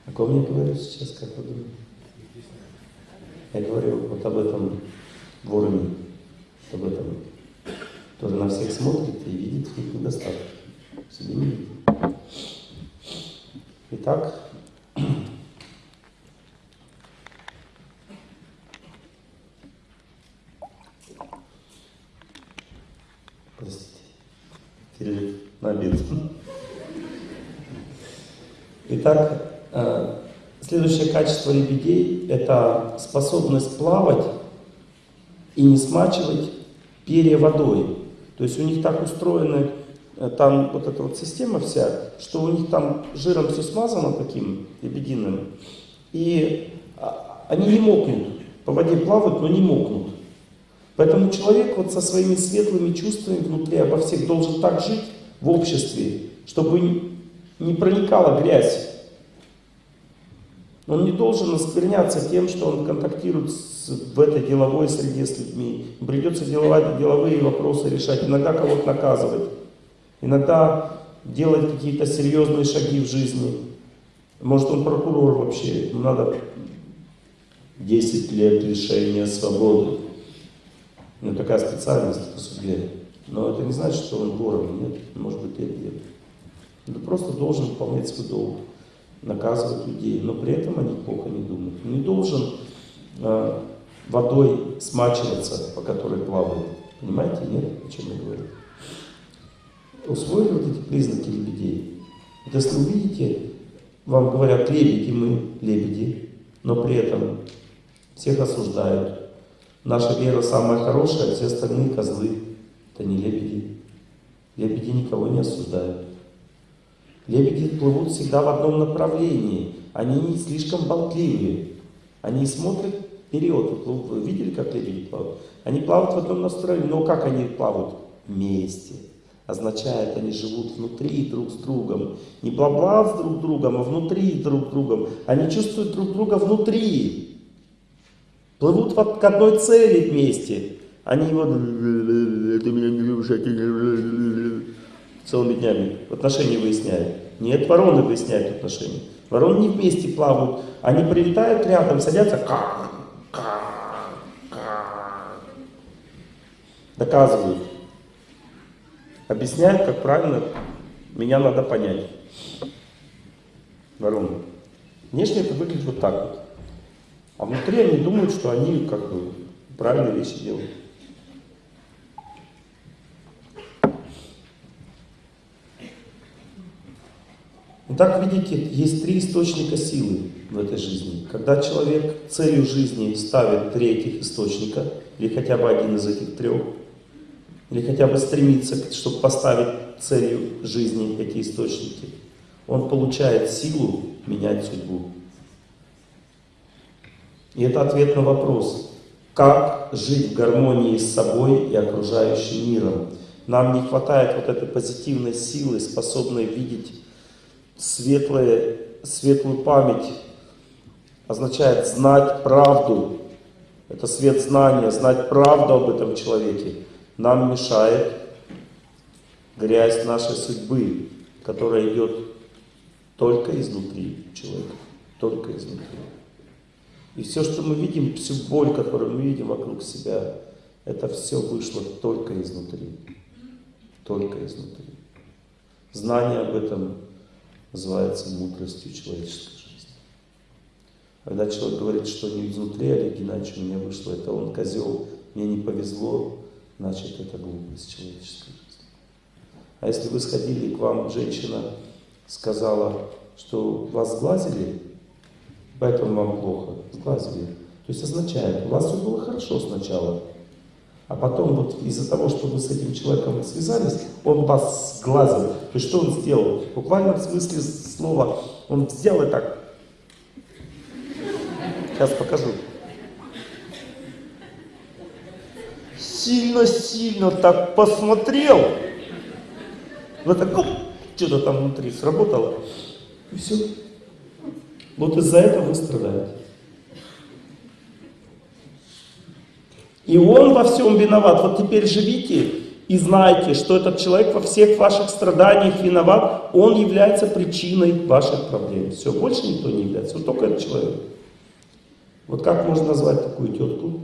О ком я говорю сейчас, как вы думаете? Я говорю вот об этом вороне, об этом, тоже на всех смотрит и видит их недостатки. Итак, простите, обед. Итак, э, Следующее качество лебедей – это способность плавать и не смачивать перья водой. То есть у них так устроена э, там вот эта вот система вся, что у них там жиром все смазано таким лебединым, и а, они не мокнут. По воде плавают, но не мокнут. Поэтому человек вот со своими светлыми чувствами внутри обо всех должен так жить в обществе, чтобы не проникала грязь он не должен оскверняться тем, что он контактирует с, в этой деловой среде с людьми. Придется деловать, деловые вопросы решать, иногда кого-то наказывать, иногда делать какие-то серьезные шаги в жизни. Может он прокурор вообще, надо 10 лет лишения свободы. Ну, такая специальность по суде. Но это не значит, что он вором, нет, может быть, это нет. Он просто должен выполнять свой долг наказывать людей, но при этом они плохо не думают. Он не должен э, водой смачиваться, по которой плавает. Понимаете, нет, о чем я говорю? Усвоили вот эти признаки лебедей? Вот если вы видите, вам говорят, лебеди мы, лебеди, но при этом всех осуждают. Наша вера самая хорошая, все остальные козлы. Это не лебеди. Лебеди никого не осуждают. Лебеди плывут всегда в одном направлении. Они не слишком болтливые. Они смотрят вперед. Вы видели, как лебеди плавают? Они плавают в одном настроении. Но как они плавают? Вместе. Означает, они живут внутри друг с другом. Не бла-бла с друг другом, а внутри друг с другом. Они чувствуют друг друга внутри. Плывут к одной цели вместе. Они вот... Ты меня не любишь, а ты целыми днями отношения выясняют. Нет, вороны выясняют отношения. Вороны не вместе плавают. Они прилетают рядом, садятся, как, как, как. Доказывают. Объясняют, как правильно меня надо понять. Вороны. Внешне это выглядит вот так вот. А внутри они думают, что они как бы правильные вещи делают. Итак, видите, есть три источника силы в этой жизни. Когда человек целью жизни ставит три этих источника, или хотя бы один из этих трех, или хотя бы стремится, чтобы поставить целью жизни эти источники, он получает силу менять судьбу. И это ответ на вопрос, как жить в гармонии с собой и окружающим миром. Нам не хватает вот этой позитивной силы, способной видеть светлое, светлую память означает знать правду. Это свет знания, знать правду об этом человеке. Нам мешает грязь нашей судьбы, которая идет только изнутри человека, только изнутри. И все, что мы видим, всю боль, которую мы видим вокруг себя, это все вышло только изнутри. Только изнутри. Знание об этом называется мудростью человеческой жизни. Когда человек говорит, что не изнутри Олег Геннадьевич у меня вышло, это он козел, мне не повезло, значит это глупость человеческой жизни. А если вы сходили, к вам женщина сказала, что вас сглазили, поэтому вам плохо, сглазили. То есть означает, у вас все было хорошо сначала, А потом вот из-за того, что вы с этим человеком связались, он вас сглазил. То есть что он сделал? В буквальном смысле слова он взял и так. Сейчас покажу. Сильно-сильно так посмотрел. Вы так, что-то там внутри сработало. И все. Вот из-за этого вы страдаете. И он во всем виноват. Вот теперь живите и знайте, что этот человек во всех ваших страданиях виноват. Он является причиной ваших проблем. Все, больше никто не является. Вот только этот человек. Вот как можно назвать такую тетку?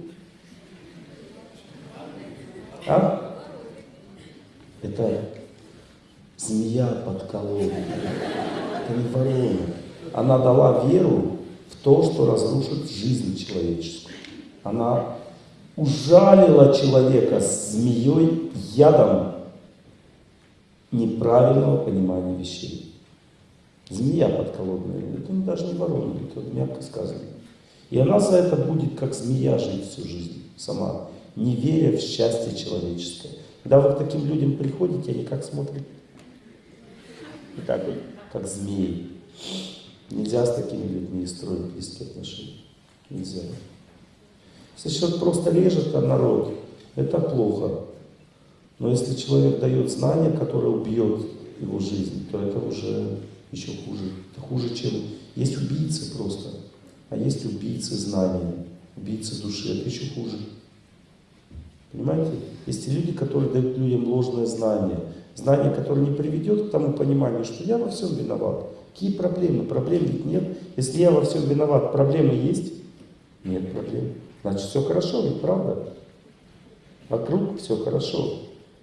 А? Это змея подколола. Это не ворона. Она дала веру в то, что разрушит жизнь человеческую. Она ужалила человека змеей ядом неправильного понимания вещей. Змея подколодная, это даже не ворона, это мягко сказано. И она за это будет, как змея, жить всю жизнь сама, не веря в счастье человеческое. Когда вы к таким людям приходите, они как смотрят? И так вот, как змеи. Нельзя с такими людьми строить близкие отношения. Нельзя. Если человек просто режет народ, это плохо. Но если человек дает знания, которое убьет его жизнь, то это уже еще хуже. Это хуже, чем... Есть убийцы просто, а есть убийцы знания, убийцы души. Это еще хуже. Понимаете? Есть люди, которые дают людям ложное знание. Знание, которое не приведет к тому пониманию, что я во всем виноват. Какие проблемы? Проблем ведь нет. Если я во всем виноват, проблемы есть? Нет проблем. Значит, все хорошо, ведь правда? Вокруг все хорошо.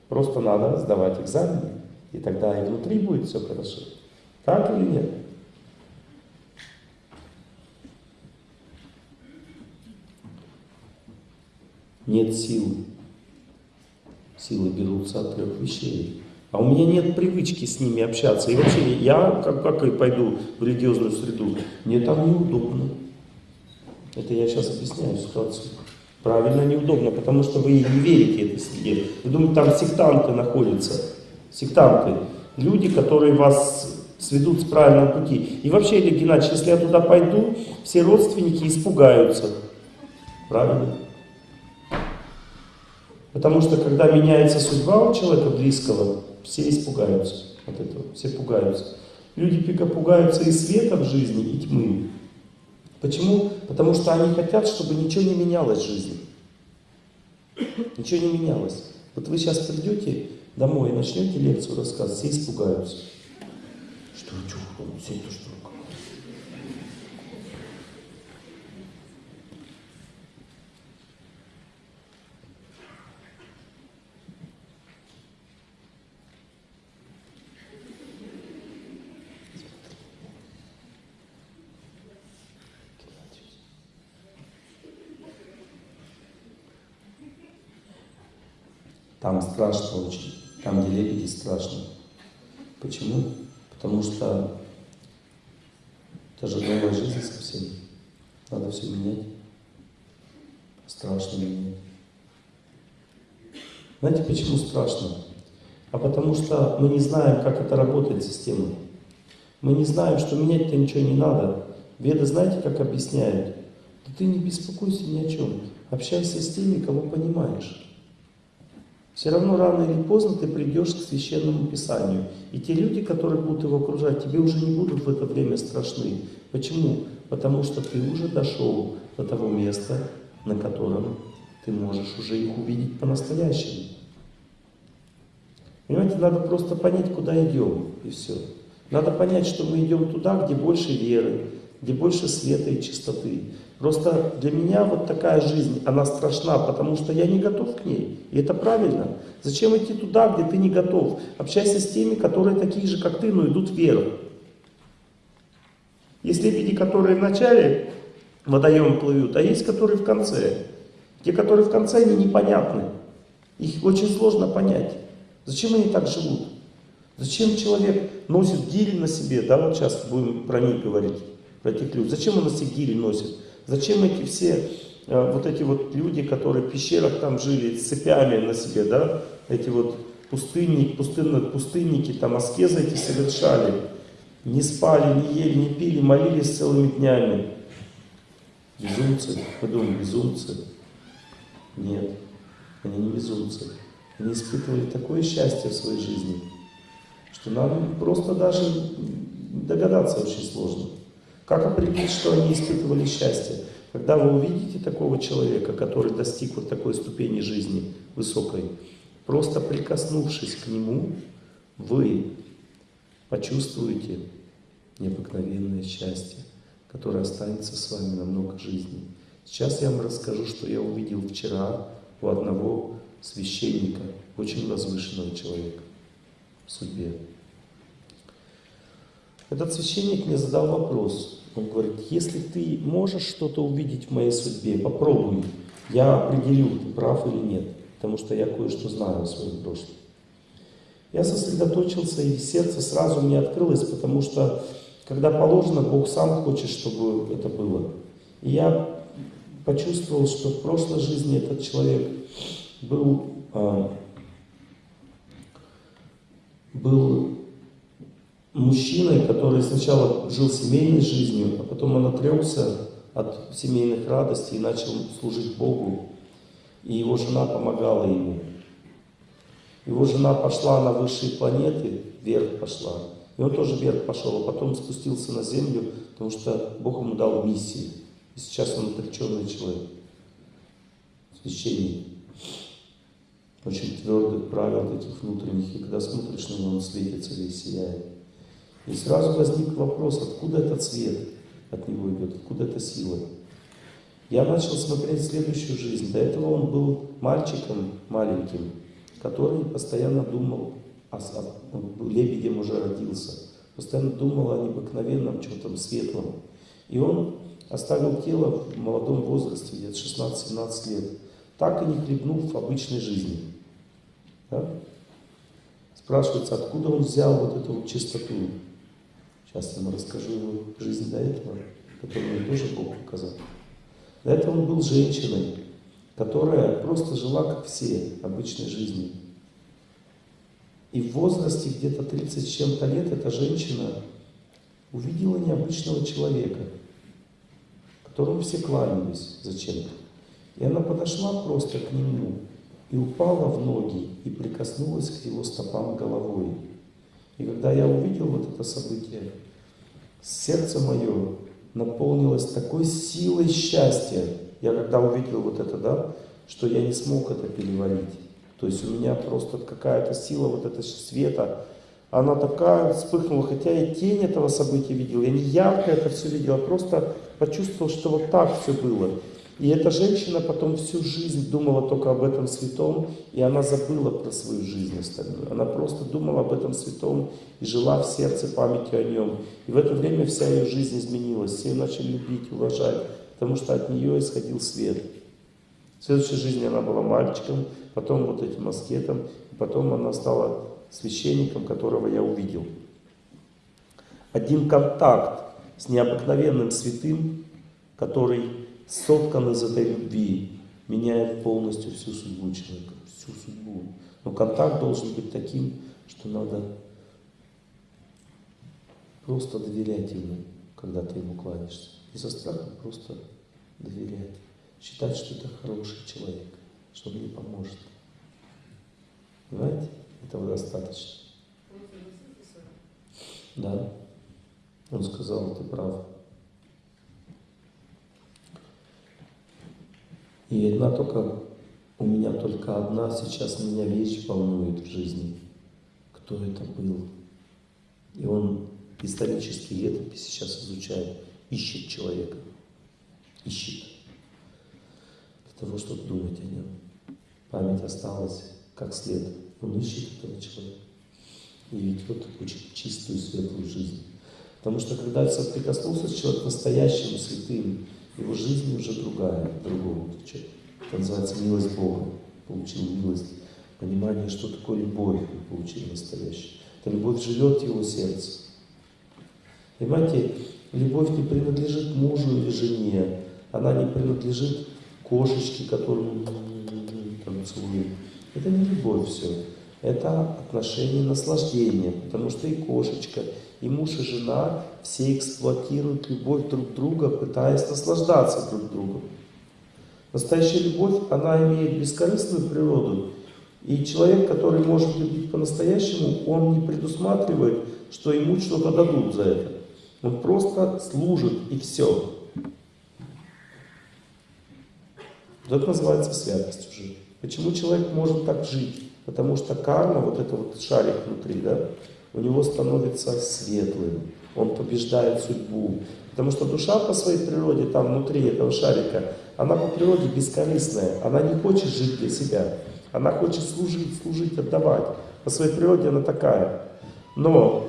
Просто надо сдавать экзамены, и тогда и внутри будет все хорошо. Так или нет? Нет силы. Силы берутся от трех вещей. А у меня нет привычки с ними общаться. И вообще, я как, как и пойду в религиозную среду, мне там неудобно. Это я сейчас объясняю ситуацию. Правильно, неудобно, потому что вы не верите этой среде. Вы думаете, там сектанты находятся. Сектанты. Люди, которые вас сведут с правильного пути. И вообще, Олег Геннадьевич, если я туда пойду, все родственники испугаются. Правильно? Потому что, когда меняется судьба у человека близкого, все испугаются от этого, все пугаются. Люди пика пугаются и света в жизни, и тьмы. Почему? Потому что они хотят, чтобы ничего не менялось в жизни. Ничего не менялось. Вот вы сейчас придете домой и начнете лекцию рассказывать, все испугаются. Что, что, все это что? Там страшно очень. Там, где лебеди, страшно. Почему? Потому что это же новая жизнь совсем. Надо все менять. Страшно менять. Знаете, почему страшно? А потому что мы не знаем, как это работает система. Мы не знаем, что менять-то ничего не надо. Веды знаете, как объясняют? Да ты не беспокойся ни о чем. Общайся с теми, кого понимаешь. Все равно рано или поздно ты придешь к священному писанию. И те люди, которые будут его окружать, тебе уже не будут в это время страшны. Почему? Потому что ты уже дошел до того места, на котором ты можешь уже их увидеть по-настоящему. Понимаете, надо просто понять, куда идем, и все. Надо понять, что мы идем туда, где больше веры, где больше света и чистоты. Просто для меня вот такая жизнь, она страшна, потому что я не готов к ней. И это правильно. Зачем идти туда, где ты не готов? Общайся с теми, которые такие же, как ты, но идут в веру. Есть лебеди, которые в начале водоема плывут, а есть, которые в конце. Те, которые в конце, они непонятны. Их очень сложно понять. Зачем они так живут? Зачем человек носит гирь на себе? Да, вот сейчас будем про них говорить, про этих людей. Зачем он на себе гирь носит? Зачем эти все э, вот эти вот люди, которые в пещерах там жили, с цепями на себе, да, эти вот пустынники, пустынные, пустынники, там аскезы эти совершали, не спали, не ели, не пили, молились целыми днями. Безумцы, мы думаем, безумцы. Нет, они не безумцы. Они испытывали такое счастье в своей жизни, что нам просто даже догадаться очень сложно. Как определить, что они испытывали счастье? Когда вы увидите такого человека, который достиг вот такой ступени жизни высокой, просто прикоснувшись к нему, вы почувствуете необыкновенное счастье, которое останется с вами на много жизней. Сейчас я вам расскажу, что я увидел вчера у одного священника, очень возвышенного человека в судьбе. Этот священник мне задал вопрос. Он говорит, если ты можешь что-то увидеть в моей судьбе, попробуй. Я определю, ты прав или нет, потому что я кое-что знаю о своем прошлом. Я сосредоточился, и сердце сразу мне открылось, потому что, когда положено, Бог сам хочет, чтобы это было. И я почувствовал, что в прошлой жизни этот человек был, э, был мужчиной, который сначала жил семейной жизнью, а потом он отрекся от семейных радостей и начал служить Богу. И его жена помогала ему. Его жена пошла на высшие планеты, вверх пошла. И он тоже вверх пошел, а потом спустился на землю, потому что Бог ему дал миссию. И сейчас он отреченный человек, священник. Очень твердых правил таких внутренних, и когда смотришь на него, он светится весь, сияет. И сразу возник вопрос, откуда этот свет от него идет, откуда эта сила. Я начал смотреть следующую жизнь. До этого он был мальчиком маленьким, который постоянно думал, о, о, он лебедем уже родился, постоянно думал о необыкновенном чем-то светлом. И он оставил тело в молодом возрасте, где-то 16-17 лет, так и не хлебнув в обычной жизни. Да? Спрашивается, откуда он взял вот эту вот чистоту? Сейчас я вам расскажу его жизнь до этого, которую тоже Бог показал. До этого он был женщиной, которая просто жила, как все, обычной жизнью. И в возрасте где-то 30 с чем-то лет эта женщина увидела необычного человека, которому все кланялись зачем-то. И она подошла просто к нему и упала в ноги и прикоснулась к его стопам головой. И когда я увидел вот это событие, сердце мое наполнилось такой силой счастья. Я когда увидел вот это, да, что я не смог это переварить. То есть у меня просто какая-то сила вот этого света, она такая вспыхнула, хотя я тень этого события видел, я не ярко это все видел, а просто почувствовал, что вот так все было. И эта женщина потом всю жизнь думала только об этом святом, и она забыла про свою жизнь остальную. Она просто думала об этом святом и жила в сердце памятью о нем. И в это время вся ее жизнь изменилась. Все ее начали любить, уважать, потому что от нее исходил свет. В следующей жизни она была мальчиком, потом вот этим аскетом, потом она стала священником, которого я увидел. Один контакт с необыкновенным святым, который соткан из этой любви, меняет полностью всю судьбу человека, всю судьбу. Но контакт должен быть таким, что надо просто доверять ему, когда ты ему кланяешься. Не со страхом, просто доверять. Считать, что это хороший человек, что он мне поможет. Понимаете? Этого достаточно. Да. Он сказал, ты прав. И одна только, у меня только одна сейчас меня вещь волнует в жизни. Кто это был? И он исторические летописи сейчас изучает, ищет человека, ищет для того, чтобы думать о нем. Память осталась как след. Он ищет этого человека и ведет очень чистую, светлую жизнь. Потому что когда соприкоснулся с человеком настоящим, святым, его жизнь уже другая, другого. Это называется милость Бога. Получил милость, понимание, что такое любовь, получил настоящую. Эта любовь живет в его сердце. Понимаете, любовь не принадлежит мужу или жене, она не принадлежит кошечки, которые танцуют. Это не любовь все. Это отношение наслаждения, потому что и кошечка, и муж, и жена все эксплуатируют любовь друг друга, пытаясь наслаждаться друг другом. Настоящая любовь, она имеет бескорыстную природу. И человек, который может любить по-настоящему, он не предусматривает, что ему что-то дадут за это. Он просто служит и все. Это называется святость уже. Почему человек может так жить? Потому что карма, вот это вот шарик внутри, да, у него становится светлым. Он побеждает судьбу. Потому что душа по своей природе, там внутри этого шарика, она по природе бескорыстная. Она не хочет жить для себя. Она хочет служить, служить, отдавать. По своей природе она такая. Но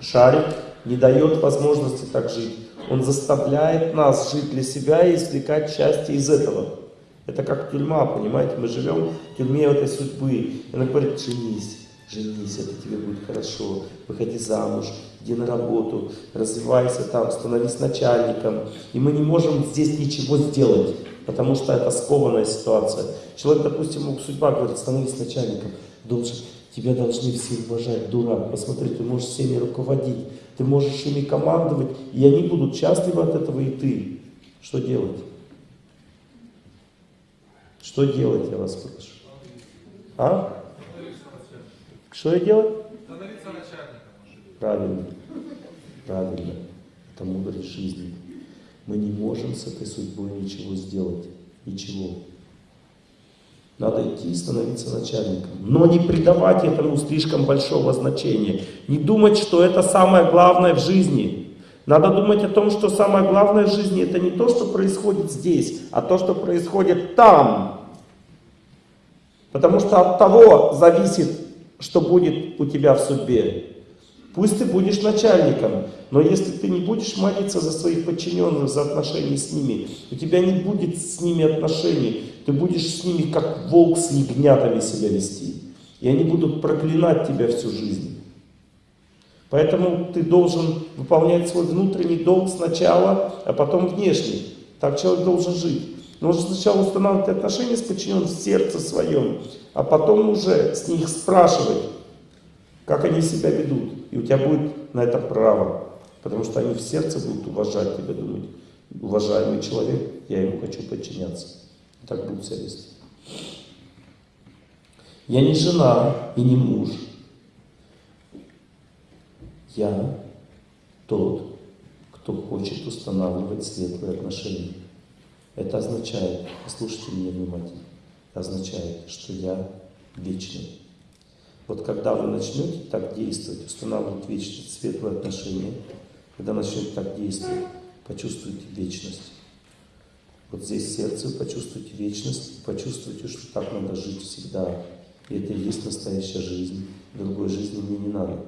шарик не дает возможности так жить. Он заставляет нас жить для себя и извлекать счастье из этого. Это как тюрьма, понимаете? Мы живем в тюрьме этой судьбы. И она говорит, женись, женись, это тебе будет хорошо. Выходи замуж, иди на работу, развивайся там, становись начальником. И мы не можем здесь ничего сделать, потому что это скованная ситуация. Человек, допустим, судьба говорит, становись начальником, должен, тебя должны все уважать, дурак. Посмотри, ты можешь всеми руководить, ты можешь ими командовать, и они будут счастливы от этого, и ты. Что делать? Что делать, я вас спрашиваю? А? Что я делать? Становиться начальником. Правильно. Правильно. Это мудрость жизни. Мы не можем с этой судьбой ничего сделать. Ничего. Надо идти и становиться начальником. Но не придавать этому слишком большого значения. Не думать, что это самое главное в жизни. Надо думать о том, что самое главное в жизни это не то, что происходит здесь, а то, что происходит там. Потому что от того зависит, что будет у тебя в судьбе. Пусть ты будешь начальником, но если ты не будешь молиться за своих подчиненных, за отношения с ними, у тебя не будет с ними отношений. Ты будешь с ними как волк с ягнятами себя вести. И они будут проклинать тебя всю жизнь. Поэтому ты должен выполнять свой внутренний долг сначала, а потом внешний. Так человек должен жить. Нужно сначала устанавливать отношения с подчиненным в сердце своем, а потом уже с них спрашивать, как они себя ведут. И у тебя будет на это право, потому что они в сердце будут уважать тебя, думать, уважаемый человек, я ему хочу подчиняться. И так будут себя вести. Я не жена и не муж. Я тот, кто хочет устанавливать светлые отношения. Это означает, послушайте меня внимательно, означает, что я вечный. Вот когда вы начнете так действовать, устанавливать вечность, светлые отношения, когда начнете так действовать, почувствуйте вечность. Вот здесь сердце почувствуйте вечность, почувствуйте, что так надо жить всегда. И это и есть настоящая жизнь. Другой жизни мне не надо.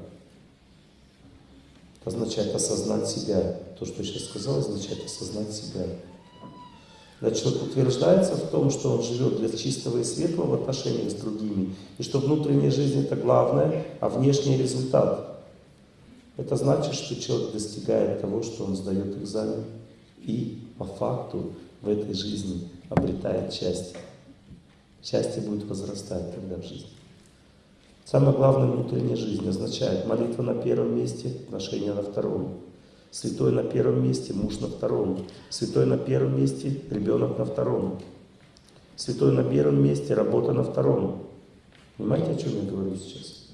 Это означает осознать себя. То, что я сейчас сказал, означает осознать себя. Когда человек утверждается в том, что он живет для чистого и светлого в отношениях с другими, и что внутренняя жизнь это главное, а внешний результат. Это значит, что человек достигает того, что он сдает экзамен и по факту в этой жизни обретает счастье. Счастье будет возрастать тогда в жизни. Самое главное внутренняя жизнь означает молитва на первом месте, отношения на втором. Святой на первом месте, муж на втором. Святой на первом месте, ребенок на втором. Святой на первом месте, работа на втором. Понимаете, о чем я говорю сейчас?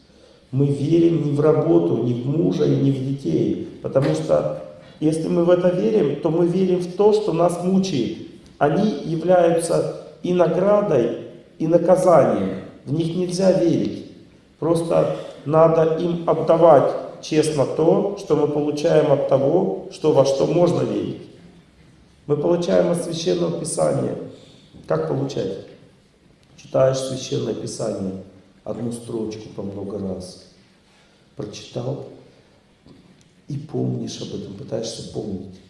Мы верим не в работу, не в мужа и не в детей. Потому что если мы в это верим, то мы верим в то, что нас мучает. Они являются и наградой, и наказанием. В них нельзя верить. Просто надо им отдавать честно то, что мы получаем от того, что во что можно верить. Мы получаем от Священного Писания. Как получать? Читаешь Священное Писание, одну строчку по много раз. Прочитал и помнишь об этом, пытаешься помнить.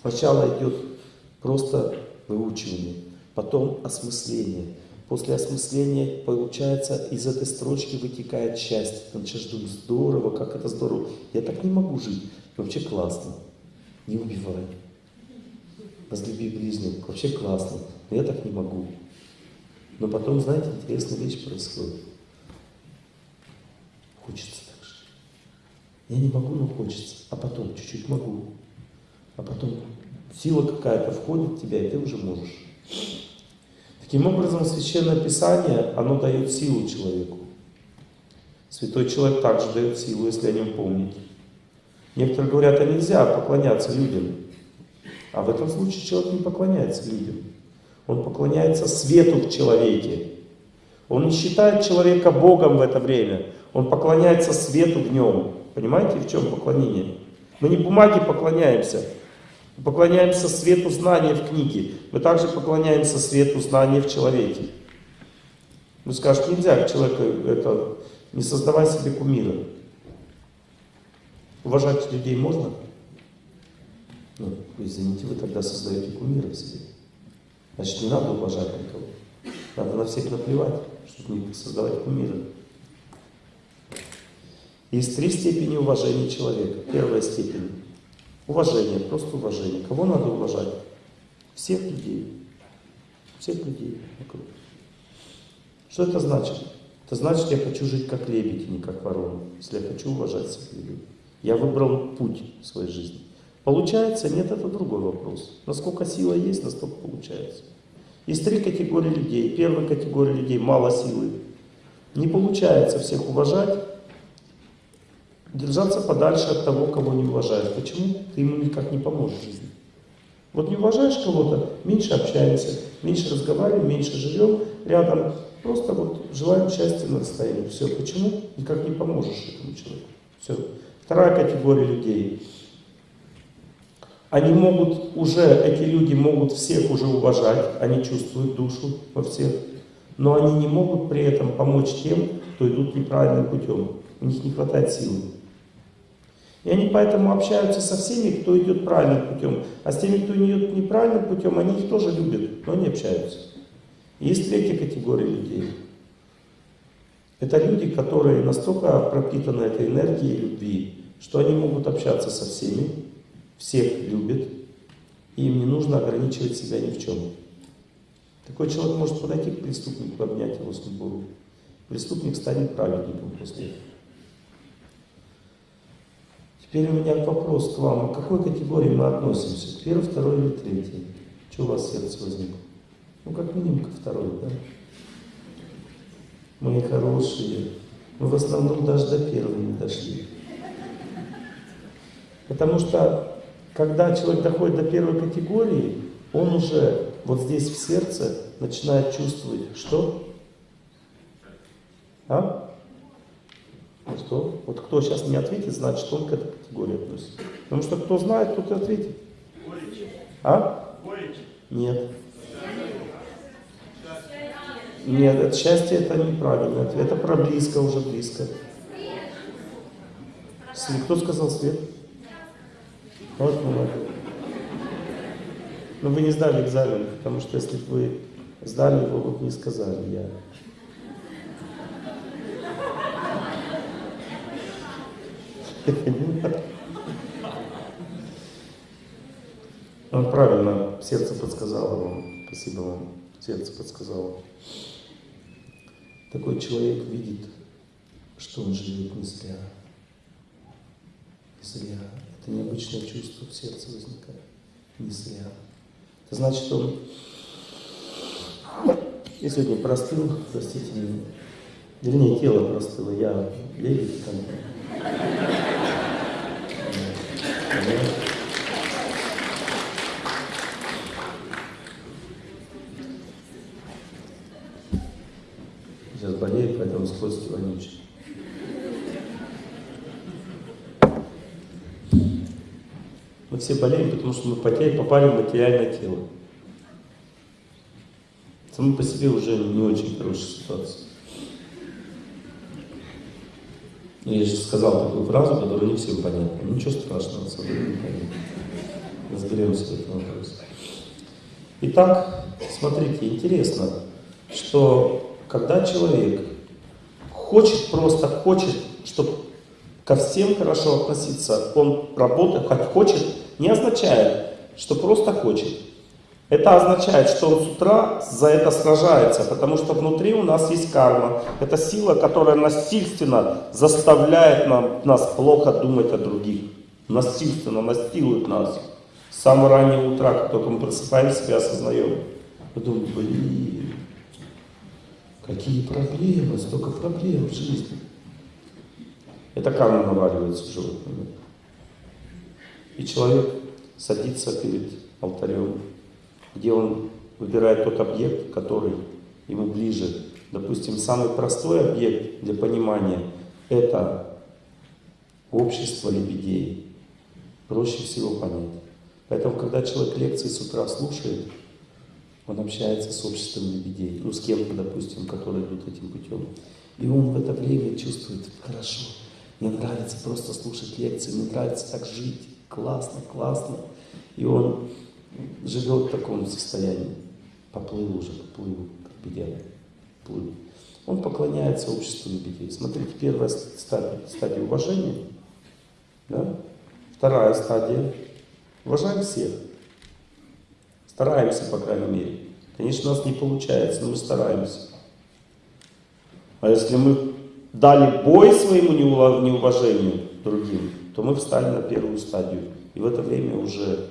Сначала идет просто выучивание, потом осмысление. После осмысления, получается, из этой строчки вытекает счастье. Ты начинаешь думать, здорово, как это здорово. Я так не могу жить. Вообще классно. Не убивай. возлюби ближнего. Вообще классно. Но я так не могу. Но потом, знаете, интересная вещь происходит. Хочется так же. Я не могу, но хочется. А потом чуть-чуть могу. А потом сила какая-то входит в тебя, и ты уже можешь. Таким образом, Священное Писание, оно дает силу человеку. Святой человек также дает силу, если о нем помнить. Некоторые говорят, а нельзя поклоняться людям. А в этом случае человек не поклоняется людям. Он поклоняется свету в человеке. Он не считает человека Богом в это время. Он поклоняется свету в нем. Понимаете, в чем поклонение? Мы не бумаге поклоняемся. Поклоняемся свету знания в книге. Мы также поклоняемся свету знания в человеке. Вы скажете, нельзя человека это, не создавай себе кумира. Уважать людей можно? Ну, извините, вы тогда создаете кумира себе. Значит, не надо уважать никого. Надо на всех наплевать, чтобы не создавать кумира. Есть три степени уважения человека. Первая степень – уважение, просто уважение. Кого надо уважать? Всех людей. Всех людей вокруг. Что это значит? Это значит, я хочу жить как лебедь, не как ворона. Если я хочу уважать всех людей. Я выбрал путь в своей жизни. Получается? Нет, это другой вопрос. Насколько сила есть, настолько получается. Есть три категории людей. Первая категория людей – мало силы. Не получается всех уважать, держаться подальше от того, кого не уважаешь. Почему? Ты ему никак не поможешь в жизни. Вот не уважаешь кого-то, меньше общаемся, меньше разговариваем, меньше живем рядом. Просто вот желаем счастья на расстоянии. Все. Почему? Никак не поможешь этому человеку. Все. Вторая категория людей. Они могут уже, эти люди могут всех уже уважать, они чувствуют душу во всех, но они не могут при этом помочь тем, кто идут неправильным путем. У них не хватает силы. И они поэтому общаются со всеми, кто идет правильным путем. А с теми, кто идет неправильным путем, они их тоже любят, но не общаются. Есть третья категория людей. Это люди, которые настолько пропитаны этой энергией любви, что они могут общаться со всеми, всех любят, и им не нужно ограничивать себя ни в чем. Такой человек может подойти к преступнику, обнять его с любовью. Преступник станет праведником после этого. Теперь у меня вопрос к вам. К какой категории мы относимся? К первой, второй или третьей? Что у вас сердце возникло? Ну, как минимум, ко второй, да? Мы хорошие. Мы в основном даже до первой не дошли. Потому что, когда человек доходит до первой категории, он уже вот здесь в сердце начинает чувствовать, что? А? Что? Вот кто сейчас не ответит, значит он к этой категории относится. Потому что кто знает, тот и ответит. А? Нет. Нет, это счастье это неправильно. Это про близко, уже близко. Кто сказал свет? Вот молодец. Но вы не сдали экзамен, потому что если бы вы сдали вы бы не сказали я. Он правильно, сердце подсказало вам. Спасибо вам, сердце подсказало. Такой человек видит, что он живет не зря. Не зря. Это необычное чувство в сердце возникает. Не зря. Это значит, он... Я сегодня простыл, простите меня. Вернее, тело простыло, я лебедь там. Сейчас болеет, поэтому скользкий вонючий. Мы все болеем, потому что мы попали в материальное тело. Само по себе уже не очень хорошая ситуация. Ну, я же сказал такую фразу, которая не всем понятна. Ну, ничего страшного, с собой не понятно. Разберемся в этом вопросе. Итак, смотрите, интересно, что когда человек хочет, просто хочет, чтобы ко всем хорошо относиться, он работает, хоть хочет, не означает, что просто хочет. Это означает, что он с утра за это сражается, потому что внутри у нас есть карма. Это сила, которая насильственно заставляет нам, нас плохо думать о других. Насильственно настилует нас. С самого раннего утра, как только мы просыпаемся и осознаем. Мы думаем, блин, какие проблемы, столько проблем в жизни. Это карма наваливается в животном. И человек садится перед алтарем где он выбирает тот объект, который ему ближе. Допустим, самый простой объект для понимания – это общество лебедей. Проще всего понять. Поэтому, когда человек лекции с утра слушает, он общается с обществом лебедей, ну, с кем-то, допустим, которые идут этим путем. И он в это время чувствует, хорошо, мне нравится просто слушать лекции, мне нравится так жить, классно, классно. И он живет в таком состоянии, поплыл уже, поплыл, как бы плыл. Он поклоняется обществу лебедей. Смотрите, первая стадия, стадия уважения, да? вторая стадия, уважаем всех, стараемся, по крайней мере. Конечно, у нас не получается, но мы стараемся. А если мы дали бой своему неуважению другим, то мы встали на первую стадию. И в это время уже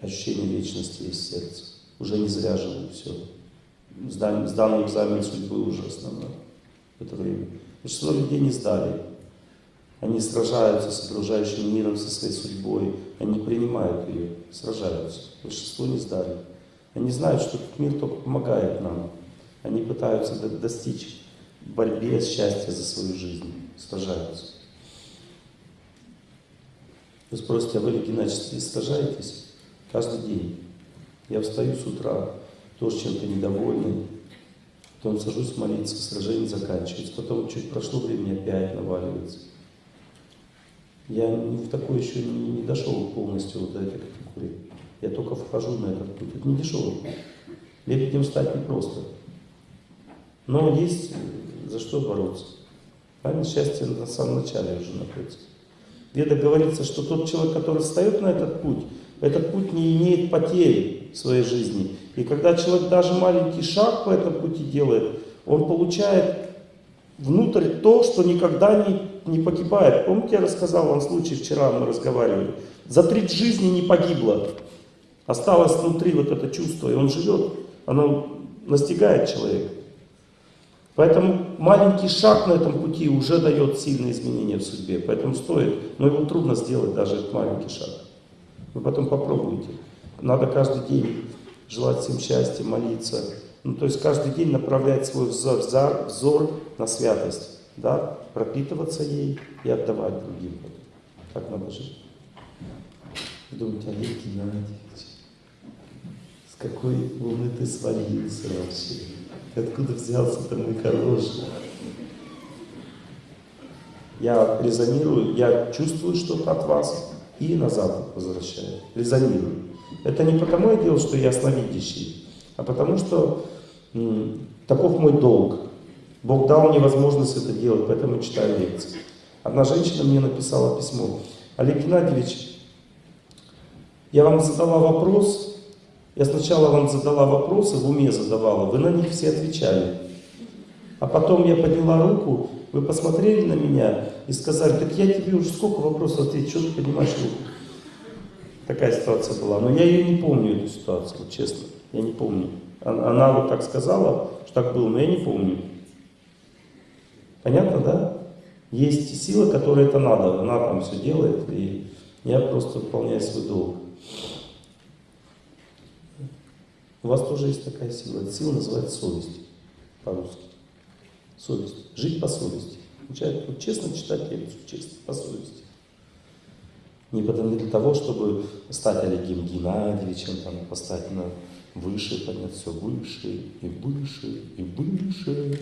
ощущение вечности есть в сердце. Уже не зря живу, все. Сдан, сданный экзамен судьбы уже основной в это время. Большинство людей не сдали. Они сражаются с окружающим миром, со своей судьбой. Они принимают ее, сражаются. Большинство не сдали. Они знают, что этот мир только помогает нам. Они пытаются достичь борьбе счастья за свою жизнь. Сражаются. Вы спросите, а вы, Геннадий, сражаетесь? Каждый день. Я встаю с утра, тоже чем-то недовольный, потом сажусь молиться, сражение заканчивается, потом чуть прошло время, опять наваливается. Я в такой еще не, не дошел полностью вот до этой категории. Я только вхожу на этот путь. Это не путь. Лебедем стать непросто. Но есть за что бороться. Правильно? Счастье на самом начале уже находится. Веда говорится, что тот человек, который встает на этот путь, этот путь не имеет потери в своей жизни. И когда человек даже маленький шаг по этому пути делает, он получает внутрь то, что никогда не, не погибает. Помните, я рассказал вам случай, вчера мы разговаривали. За треть жизни не погибло. Осталось внутри вот это чувство, и он живет, оно настигает человека. Поэтому маленький шаг на этом пути уже дает сильные изменения в судьбе. Поэтому стоит, но его трудно сделать, даже этот маленький шаг. Вы потом попробуйте. Надо каждый день желать всем счастья, молиться. Ну, то есть каждый день направлять свой взор, взор, взор на святость. Да? Пропитываться ей и отдавать другим. Так надо жить. Думаете, Олег Геннадьевич, с какой луны ты свалился вообще? Откуда взялся ты мой хороший? Я резонирую, я чувствую что-то от вас и назад возвращаю, резонирую. Это не потому я делал, что я ясновидящий, а потому что таков мой долг. Бог дал мне возможность это делать, поэтому читаю лекции. Одна женщина мне написала письмо. Олег Геннадьевич, я вам задала вопрос, я сначала вам задала вопросы, в уме задавала, вы на них все отвечали. А потом я подняла руку, вы посмотрели на меня и сказали, так я тебе уже сколько вопросов ответил, что ты поднимаешь руку? Такая ситуация была. Но я ее не помню, эту ситуацию, честно. Я не помню. Она, она вот так сказала, что так было, но я не помню. Понятно, да? Есть сила, которая это надо. Она там все делает, и я просто выполняю свой долг. У вас тоже есть такая сила. Эта сила называется совесть по-русски. Совесть. Жить по совести. Начать вот, честно читать лекцию, честно, по совести. Не потому для того, чтобы стать Олегом Геннадьевичем, там, поставить на выше, поднять все выше, и выше, и выше.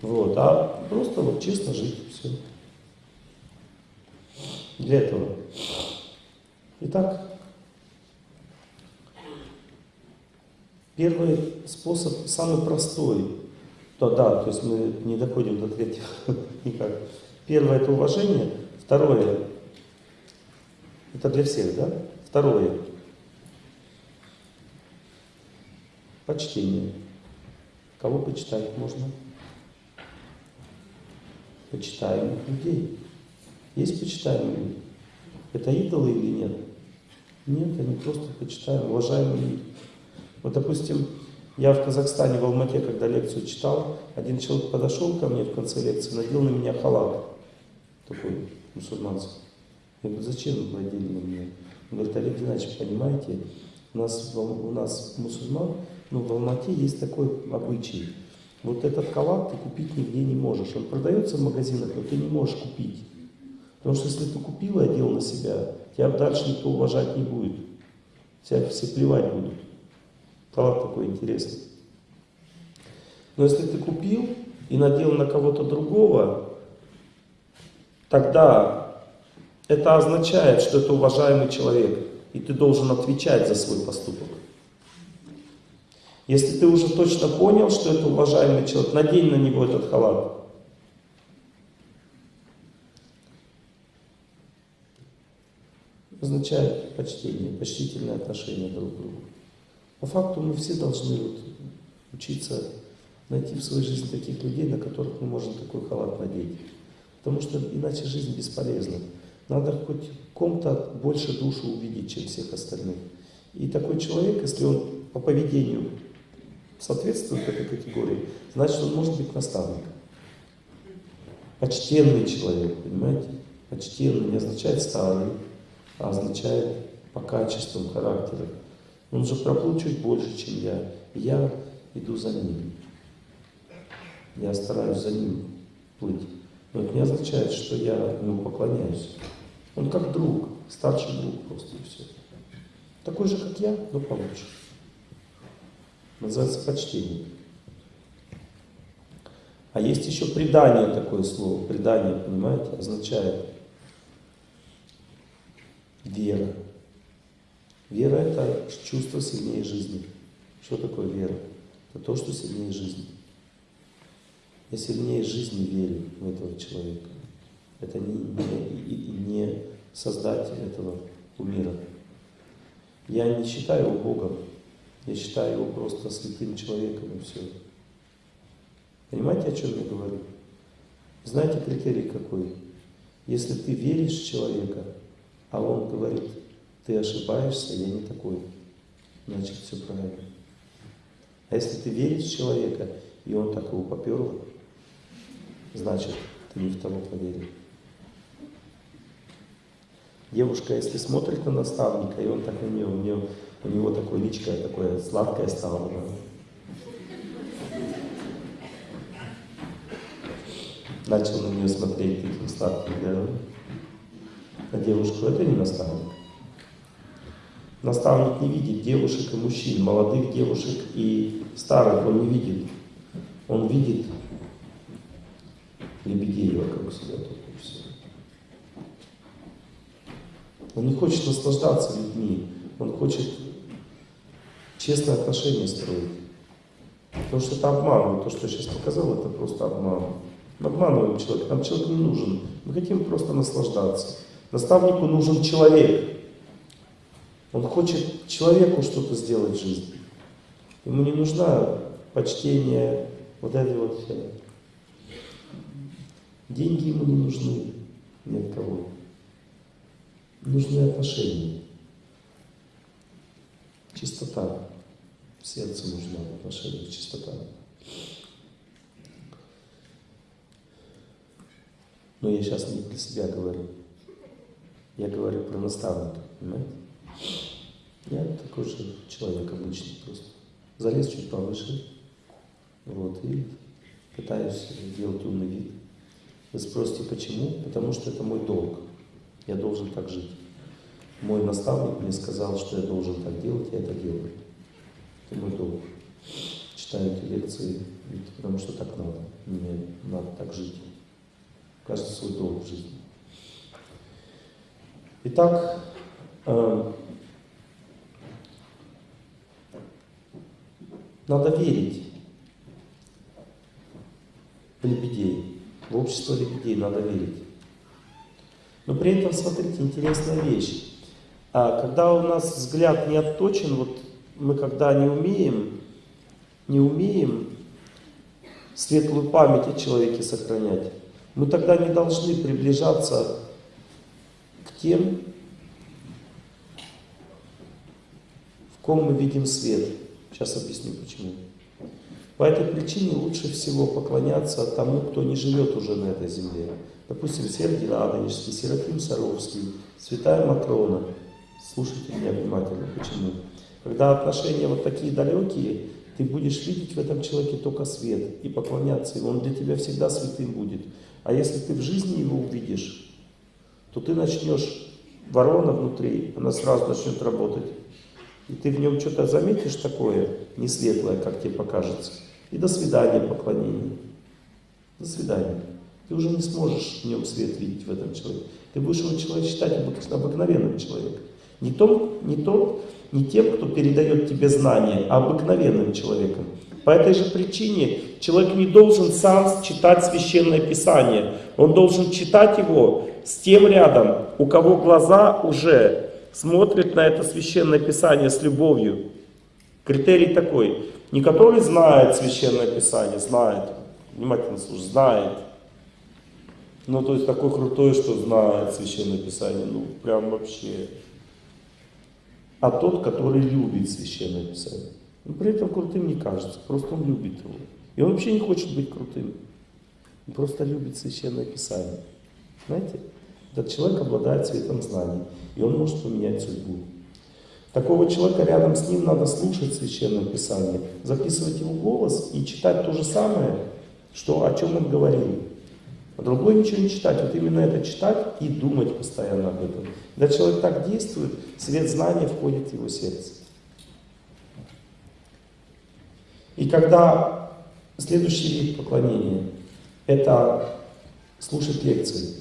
Вот, а просто вот честно жить, все. Для этого. Итак, Первый способ самый простой. То, да, то есть мы не доходим до третьего никак. Первое это уважение. Второе, это для всех, да? Второе, Почтение. Кого почитать можно? Почитаемых людей. Есть почитаемые? Это идолы или нет? Нет, они просто почитаем, уважаемые люди. Вот, допустим, я в Казахстане, в Алмате, когда лекцию читал, один человек подошел ко мне в конце лекции, надел на меня халат, такой мусульманский. Я говорю, зачем вы надели на меня? Он говорит, Олег Геннадьевич, понимаете, у нас, у нас мусульман, ну, в Алмате есть такой обычай. Вот этот халат ты купить нигде не можешь. Он продается в магазинах, но ты не можешь купить. Потому что если ты купил и одел на себя, тебя дальше никто уважать не будет. Тебя все плевать будут. Халат такой интересный. Но если ты купил и надел на кого-то другого, тогда это означает, что это уважаемый человек, и ты должен отвечать за свой поступок. Если ты уже точно понял, что это уважаемый человек, надень на него этот халат. Означает почтение, почтительное отношение друг к другу. По факту мы все должны вот учиться найти в своей жизни таких людей, на которых мы можем такой халат надеть. Потому что иначе жизнь бесполезна. Надо хоть ком-то больше душу увидеть, чем всех остальных. И такой человек, если он по поведению соответствует этой категории, значит он может быть наставником. Почтенный человек, понимаете? Почтенный не означает старый, а означает по качествам характера. Он же проплыл чуть больше, чем я. Я иду за ним. Я стараюсь за ним плыть. Но это не означает, что я ему поклоняюсь. Он как друг, старший друг просто и все. Такой же, как я, но получше. Называется почтение. А есть еще предание такое слово. Предание, понимаете, означает вера. Вера – это чувство сильнее жизни. Что такое вера? Это то, что сильнее жизни. Я сильнее жизни верю в этого человека. Это не, не, не создатель этого мира. Я не считаю его Богом, я считаю его просто святым человеком и все. Понимаете, о чем я говорю? Знаете критерий какой? Если ты веришь в человека, а он говорит, ты ошибаешься, я не такой, значит все правильно. А если ты веришь в человека, и он так его поперло, значит ты не в того поверил. Девушка, если смотрит на наставника, и он так на нее, у, нее, у него такое личко такое сладкое стало. Да? Начал на нее смотреть таким сладким взглядом. А девушку это не наставник. Наставник не видит девушек и мужчин, молодых девушек и старых он не видит. Он видит лебедей вокруг себя только все. Он не хочет наслаждаться людьми, он хочет честное отношение строить. Потому что это обман. То, что я сейчас показал, это просто обман. Мы обманываем человека. Нам человек не нужен. Мы хотим просто наслаждаться. Наставнику нужен человек. Он хочет человеку что-то сделать в жизни. Ему не нужна почтение, вот это вот все. Деньги ему не нужны ни от кого. Нужны отношения. Чистота. Сердце нужна в отношениях чистота. Но я сейчас не для себя говорю. Я говорю про наставника, понимаете? Я такой же человек обычный просто. Залез чуть повыше, вот, и пытаюсь делать умный вид. Вы спросите, почему? Потому что это мой долг. Я должен так жить. Мой наставник мне сказал, что я должен так делать, я это делаю. Это мой долг. Читаю эти лекции, потому что так надо. Мне надо так жить. Каждый свой долг в жизни. Итак, надо верить в лебедей. В общество лебедей надо верить. Но при этом, смотрите, интересная вещь. А когда у нас взгляд не отточен, вот мы когда не умеем не умеем светлую память о человеке сохранять, мы тогда не должны приближаться к тем, в ком мы видим свет. Сейчас объясню почему. По этой причине лучше всего поклоняться тому, кто не живет уже на этой земле. Допустим, Сергий Радонежский, Серафим Саровский, Святая Матрона. Слушайте меня внимательно. Почему? Когда отношения вот такие далекие, ты будешь видеть в этом человеке только свет и поклоняться ему. Он для тебя всегда святым будет. А если ты в жизни его увидишь, то ты начнешь, ворона внутри, она сразу начнет работать. И ты в нем что-то заметишь такое, не светлое, как тебе покажется. И до свидания поклонение. До свидания. Ты уже не сможешь в нем свет видеть в этом человеке. Ты будешь его человек считать обыкновенным человеком. Не, том, не, тот, не тем, кто передает тебе знания, а обыкновенным человеком. По этой же причине человек не должен сам читать Священное Писание. Он должен читать его с тем рядом, у кого глаза уже смотрят на это Священное Писание с любовью. Критерий такой. Не который знает Священное Писание, знает, внимательно слушай, знает. Ну, то есть такой крутой, что знает Священное Писание, ну, прям вообще. А тот, который любит Священное Писание. Но при этом крутым не кажется, просто он любит его. И он вообще не хочет быть крутым. Он просто любит Священное Писание. Знаете? Этот человек обладает цветом знаний, и он может поменять судьбу. Такого человека рядом с ним надо слушать Священное Писание, записывать его голос и читать то же самое, что, о чем он говорил. А другой ничего не читать, вот именно это читать и думать постоянно об этом. Когда человек так действует, свет знания входит в его сердце. И когда следующий вид поклонения – это слушать лекции.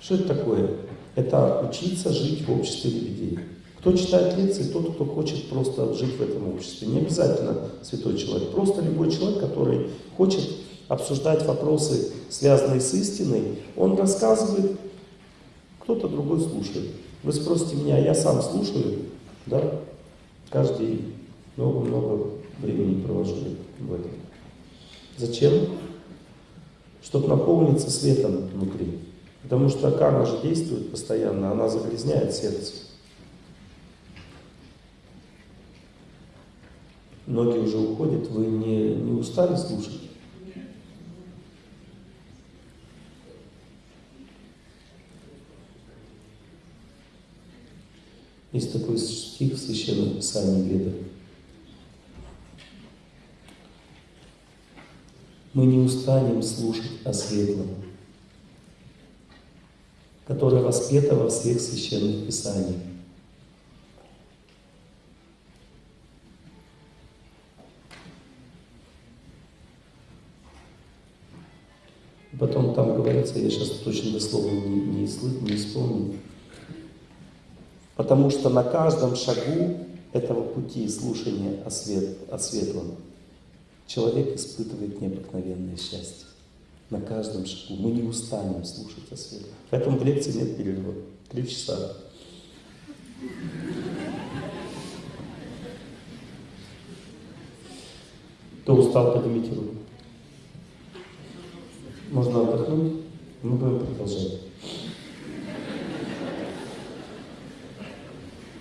Что это такое? Это учиться жить в обществе лебедей. Кто читает лекции, тот, кто хочет просто жить в этом обществе. Не обязательно святой человек, просто любой человек, который хочет обсуждать вопросы, связанные с истиной, он рассказывает, кто-то другой слушает. Вы спросите меня, я сам слушаю, да, каждый много-много времени провожу в этом. Зачем? Чтобы наполниться светом внутри. Потому что карма же действует постоянно, она загрязняет сердце. Многие уже уходят, вы не, не устали слушать? Есть такой стих в Священном Писании Веда. Мы не устанем слушать о светлом, которое воспето во всех Священных Писаниях. Потом там говорится, я сейчас точно дословно не, не, не исполню, Потому что на каждом шагу этого пути слушания о, свет, о светлом человек испытывает необыкновенное счастье. На каждом шагу. Мы не устанем слушать о светлом. Поэтому в лекции нет перерыва. Три часа. Кто устал, поднимите руку. Можно отдохнуть? Мы будем продолжать.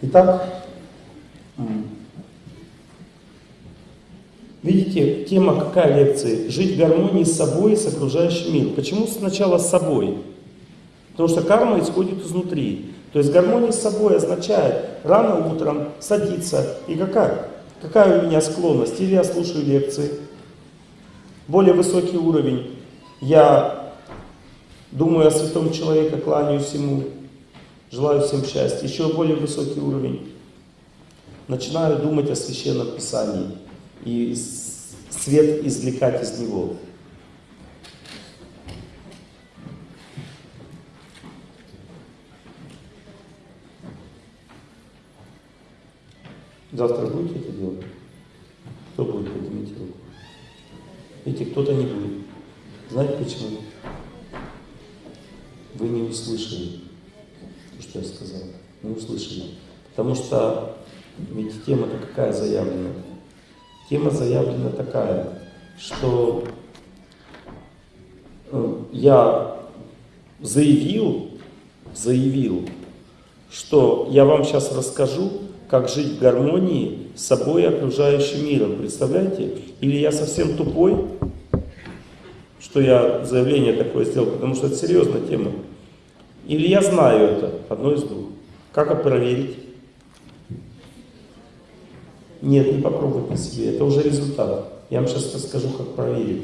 Итак, видите, тема какая лекции? Жить в гармонии с собой и с окружающим миром. Почему сначала с собой? Потому что карма исходит изнутри. То есть гармония с собой означает рано утром садиться. И какая? Какая у меня склонность? Или я слушаю лекции. Более высокий уровень. Я думаю о святом человеке, кланяюсь ему. Желаю всем счастья. Еще более высокий уровень. Начинаю думать о Священном Писании и свет извлекать из него. Завтра будете это делать? Кто будет? Поднимите руку. Видите, кто-то не будет. Знаете почему? Вы не услышали то, что я сказал. Не услышали. Потому что ведь тема-то какая заявлена? Тема заявлена такая, что э, я заявил, заявил, что я вам сейчас расскажу, как жить в гармонии с собой и окружающим миром. Представляете? Или я совсем тупой, что я заявление такое сделал, потому что это серьезная тема. Или я знаю это, одно из двух. Как это проверить? Нет, не попробуйте на себе, это уже результат. Я вам сейчас расскажу, как проверить.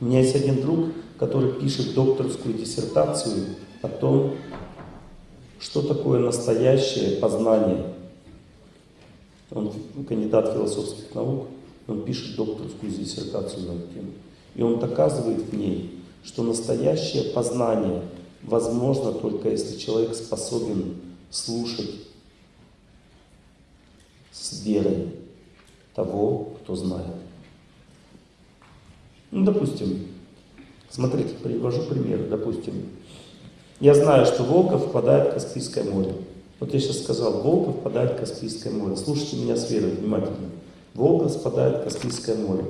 У меня есть один друг, который пишет докторскую диссертацию о том, что такое настоящее познание. Он кандидат философских наук, он пишет докторскую диссертацию на эту тему. И он доказывает в ней, что настоящее познание возможно только если человек способен слушать с верой того, кто знает. Ну, допустим, смотрите, привожу пример, допустим, я знаю, что Волга впадает в Каспийское море. Вот я сейчас сказал, Волга впадает в Каспийское море. Слушайте меня с верой внимательно. Волга впадает в Каспийское море.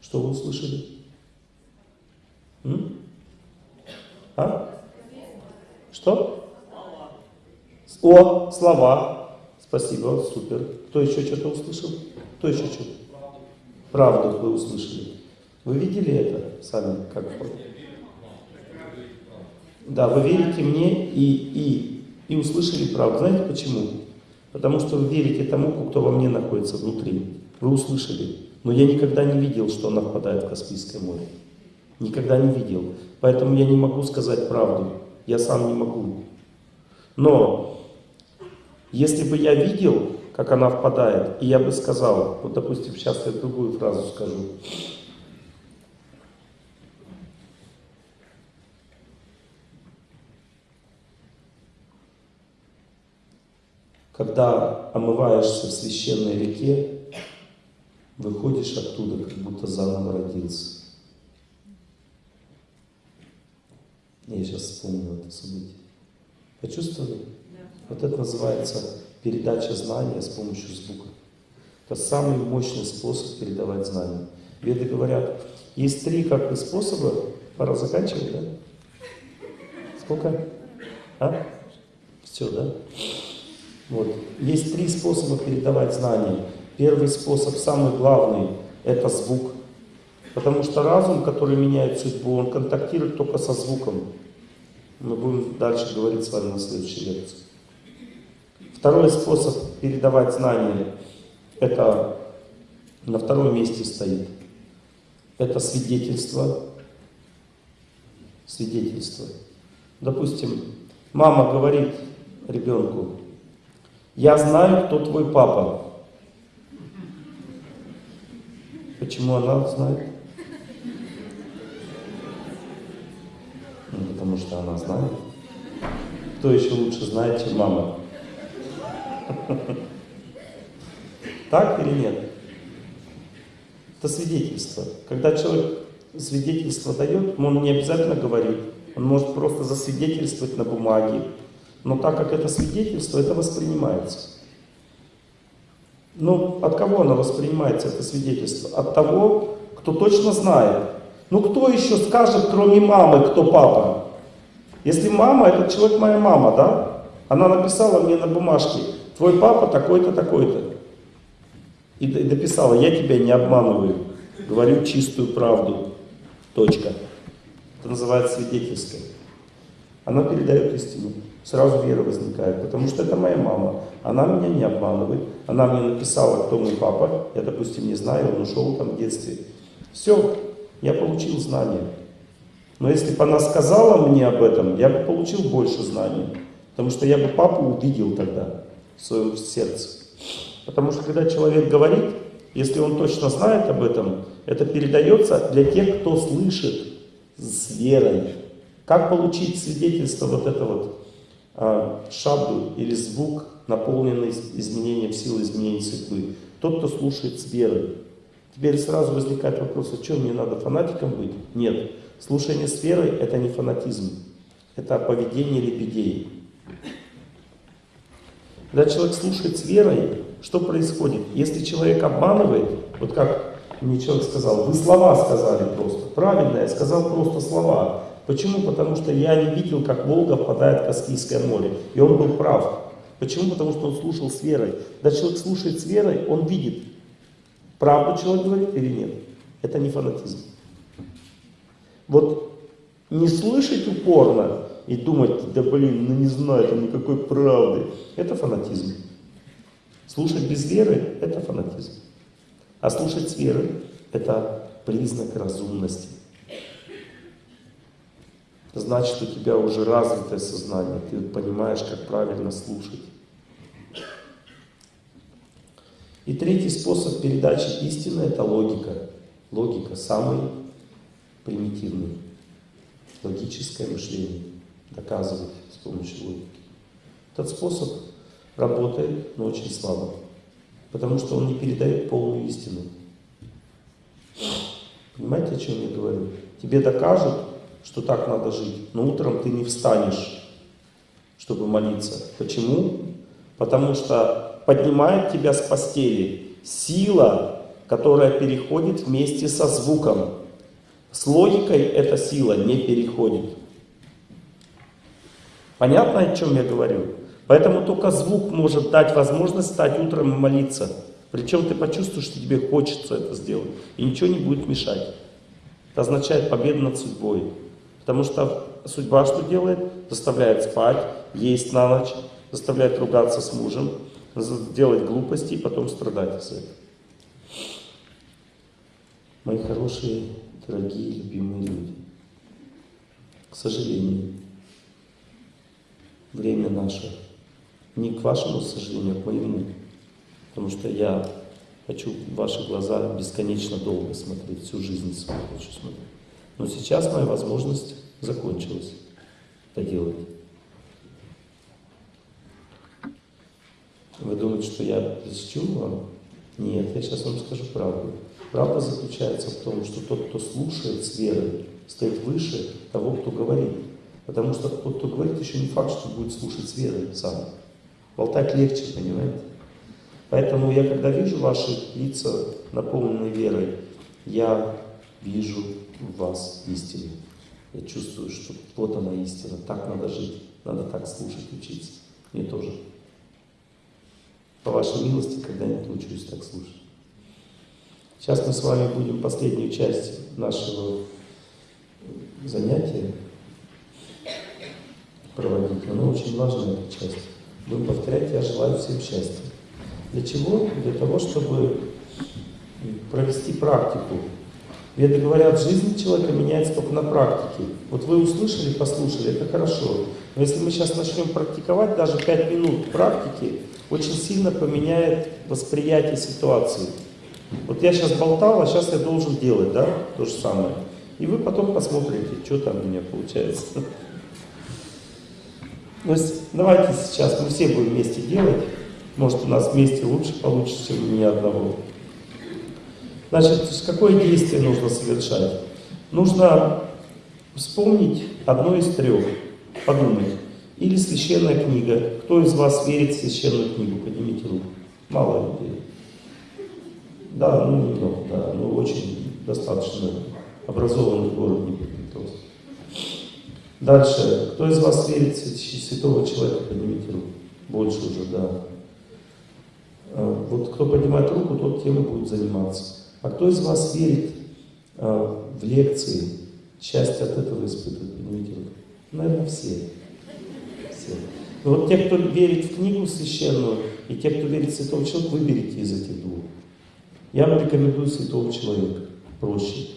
Что вы услышали? М? А? Что? О, слова. Спасибо, супер. Кто еще что-то услышал? Кто еще что-то? Правду вы услышали. Вы видели это сами? Как? Да, вы верите мне и, и, и услышали правду. Знаете почему? Потому что вы верите тому, кто во мне находится внутри. Вы услышали. Но я никогда не видел, что она впадает в Каспийское море. Никогда не видел. Поэтому я не могу сказать правду. Я сам не могу. Но если бы я видел, как она впадает, и я бы сказал, вот допустим, сейчас я другую фразу скажу. Когда омываешься в священной реке, выходишь оттуда, как будто заново родился. Я сейчас вспомнил это событие. Почувствовали? Вот это называется передача знания с помощью звука. Это самый мощный способ передавать знания. Веды говорят, есть три как бы способа, пора заканчивать, да? Сколько? А? Все, да? Вот. Есть три способа передавать знания. Первый способ, самый главный, это звук. Потому что разум, который меняет судьбу, он контактирует только со звуком. Мы будем дальше говорить с вами на следующей лекции. Второй способ передавать знания, это на втором месте стоит. Это свидетельство. Свидетельство. Допустим, мама говорит ребенку, я знаю, кто твой папа. Почему она знает? Ну, потому что она знает. Кто еще лучше знает, чем мама? Так или нет? Это свидетельство. Когда человек свидетельство дает, он не обязательно говорит. Он может просто засвидетельствовать на бумаге, но так как это свидетельство, это воспринимается. Ну, от кого оно воспринимается, это свидетельство? От того, кто точно знает. Ну, кто еще скажет, кроме мамы, кто папа? Если мама, этот человек моя мама, да? Она написала мне на бумажке, твой папа такой-то, такой-то. И дописала, я тебя не обманываю, говорю чистую правду. Точка. Это называется свидетельство. Она передает истину сразу вера возникает, потому что это моя мама, она меня не обманывает, она мне написала, кто мой папа, я, допустим, не знаю, он ушел там в детстве. Все, я получил знания. Но если бы она сказала мне об этом, я бы получил больше знаний, потому что я бы папу увидел тогда в своем. Потому что когда человек говорит, если он точно знает об этом, это передается для тех, кто слышит с верой. Как получить свидетельство вот это вот а, шабду или звук, наполненный изменением силы, изменения судьбы. Тот, кто слушает с верой. Теперь сразу возникает вопрос, а что, мне надо фанатиком быть? Нет. Слушание с верой – это не фанатизм. Это поведение лебедей. Когда человек слушает с верой, что происходит? Если человек обманывает, вот как мне человек сказал, вы слова сказали просто. Правильно, я сказал просто слова. Почему? Потому что я не видел, как Волга впадает в Каспийское море. И он был прав. Почему? Потому что он слушал с верой. Когда человек слушает с верой, он видит, правду человек говорит или нет. Это не фанатизм. Вот не слышать упорно и думать, да блин, ну не знаю, там никакой правды, это фанатизм. Слушать без веры – это фанатизм. А слушать с верой – это признак разумности. Значит, у тебя уже развитое сознание, ты понимаешь, как правильно слушать. И третий способ передачи истины – это логика. Логика самый примитивный. Логическое мышление. Доказывать с помощью логики. Этот способ работает, но очень слабо. Потому что он не передает полную истину. Понимаете, о чем я говорю? Тебе докажут, что так надо жить, но утром ты не встанешь, чтобы молиться. Почему? Потому что поднимает тебя с постели. Сила, которая переходит вместе со звуком. С логикой эта сила не переходит. Понятно, о чем я говорю? Поэтому только звук может дать возможность стать утром и молиться. Причем ты почувствуешь, что тебе хочется это сделать. И ничего не будет мешать. Это означает победу над судьбой. Потому что судьба что делает? Заставляет спать, есть на ночь, заставляет ругаться с мужем, делать глупости и потом страдать из этого. Мои хорошие, дорогие, любимые люди, к сожалению, время наше не к вашему сожалению, а к моему. Потому что я хочу ваши глаза бесконечно долго смотреть, всю жизнь свою хочу смотреть. Но сейчас моя возможность закончилась это делать. Вы думаете, что я льстю вам? Нет, я сейчас вам скажу правду. Правда заключается в том, что тот, кто слушает с верой, стоит выше того, кто говорит. Потому что тот, кто говорит, еще не факт, что будет слушать с верой сам. Болтать легче, понимаете? Поэтому я, когда вижу ваши лица, наполненные верой, я вижу в вас истину. Я чувствую, что вот она истина, так надо жить, надо так слушать, учиться. Мне тоже. По вашей милости когда-нибудь научусь так слушать. Сейчас мы с вами будем последнюю часть нашего занятия проводить. Она очень важная, эта часть. Будем повторять «Я желаю всем счастья». Для чего? Для того, чтобы провести практику. Веды говорят, жизнь человека меняется только на практике. Вот вы услышали, послушали, это хорошо. Но если мы сейчас начнем практиковать, даже 5 минут практики, очень сильно поменяет восприятие ситуации. Вот я сейчас болтал, а сейчас я должен делать, да, то же самое. И вы потом посмотрите, что там у меня получается. То есть давайте сейчас мы все будем вместе делать. Может у нас вместе лучше получится, чем у меня одного. Значит, какое действие нужно совершать? Нужно вспомнить одно из трех, подумать. Или священная книга. Кто из вас верит в священную книгу? Поднимите руку. Мало людей. Да, ну немного, да, ну очень достаточно образованный город Днепропетровск. Дальше. Кто из вас верит в святого человека? Поднимите руку. Больше уже, да. А, вот кто поднимает руку, тот тем и будет заниматься. А кто из вас верит а, в лекции? Счастье от этого испытывает? Поднимите руку. Наверное, все все. Но вот те, кто верит в книгу священную, и те, кто верит в святого человека, выберите из этих двух. Я вам рекомендую святого человека. Проще.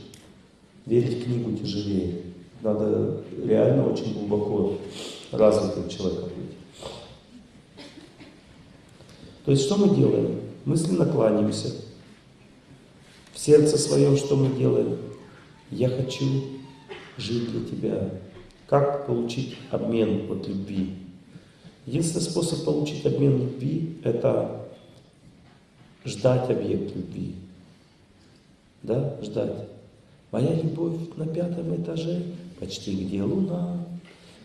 Верить в книгу тяжелее. Надо реально очень глубоко развитым человеком быть. То есть что мы делаем? Мысленно кланяемся. В сердце своем что мы делаем? Я хочу жить для тебя. Как получить обмен от любви? Единственный способ получить обмен любви – это ждать объект любви. Да, ждать. Моя любовь на пятом этаже, почти где луна.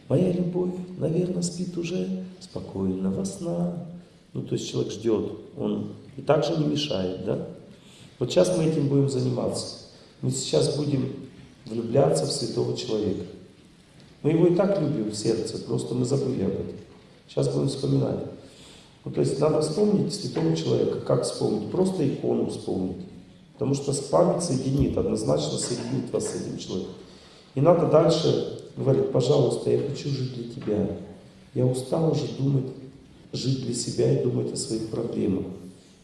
Моя любовь, наверное, спит уже спокойного сна. Ну, то есть человек ждет, он и также не мешает, да? Вот сейчас мы этим будем заниматься. Мы сейчас будем влюбляться в святого человека. Мы его и так любим в сердце, просто мы забыли об этом. Сейчас будем вспоминать. Ну, то есть надо вспомнить святого человека. Как вспомнить? Просто икону вспомнить. Потому что память соединит, однозначно соединит вас с этим человеком. И надо дальше говорить, пожалуйста, я хочу жить для тебя. Я устал уже думать, жить для себя и думать о своих проблемах.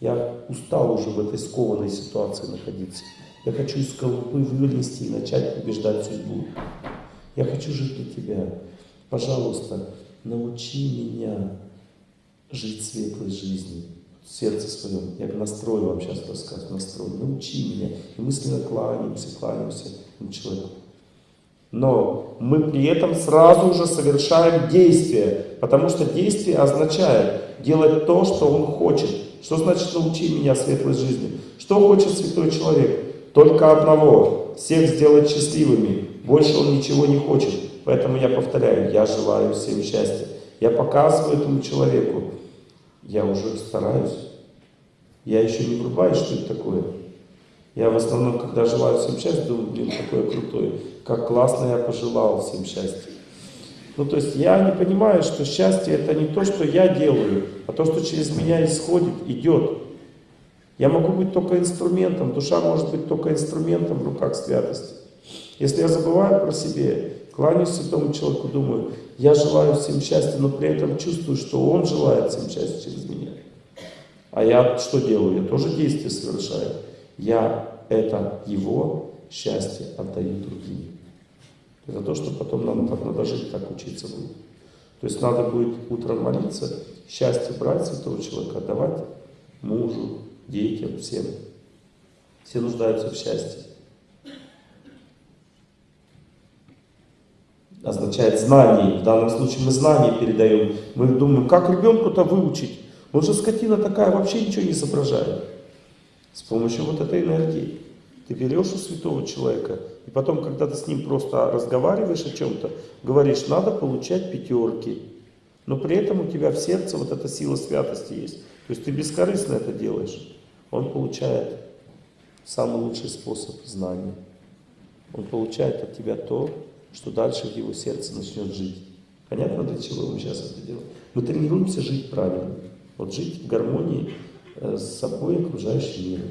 Я устал уже в этой скованной ситуации находиться. Я хочу из скорлупы вылезти и начать побеждать судьбу. Я хочу жить для тебя. Пожалуйста, научи меня жить светлой жизнью в сердце своем. Я настрою вам сейчас рассказ, настрой. Научи меня. И мысленно кланяемся, кланяемся человеку. Но мы при этом сразу же совершаем действие, потому что действие означает делать то, что он хочет. Что значит научи меня светлой жизни? Что хочет святой человек? Только одного, всех сделать счастливыми. Больше он ничего не хочет. Поэтому я повторяю, я желаю всем счастья. Я показываю этому человеку, я уже стараюсь. Я еще не врубаюсь, что это такое. Я в основном, когда желаю всем счастья, думаю, блин, какое крутое, как классно я пожелал всем счастья. Ну, то есть я не понимаю, что счастье это не то, что я делаю, а то, что через меня исходит, идет. Я могу быть только инструментом, душа может быть только инструментом в руках святости. Если я забываю про себе, кланяюсь святому человеку, думаю, я желаю всем счастья, но при этом чувствую, что он желает всем счастья через меня. А я что делаю? Я тоже действие совершаю я это его счастье отдаю другим. Это то, что потом нам так надо жить, так учиться будет. То есть надо будет утром молиться, счастье брать святого человека, отдавать мужу, детям, всем. Все нуждаются в счастье. Означает знание. В данном случае мы знания передаем. Мы думаем, как ребенку-то выучить? Он же скотина такая, вообще ничего не соображает. С помощью вот этой энергии. Ты берешь у святого человека, и потом, когда ты с ним просто разговариваешь о чем-то, говоришь, надо получать пятерки. Но при этом у тебя в сердце вот эта сила святости есть. То есть ты бескорыстно это делаешь. Он получает самый лучший способ знания. Он получает от тебя то, что дальше в его сердце начнет жить. Понятно, для чего мы сейчас это делаем? Мы тренируемся жить правильно. Вот жить в гармонии с собой окружающим миром.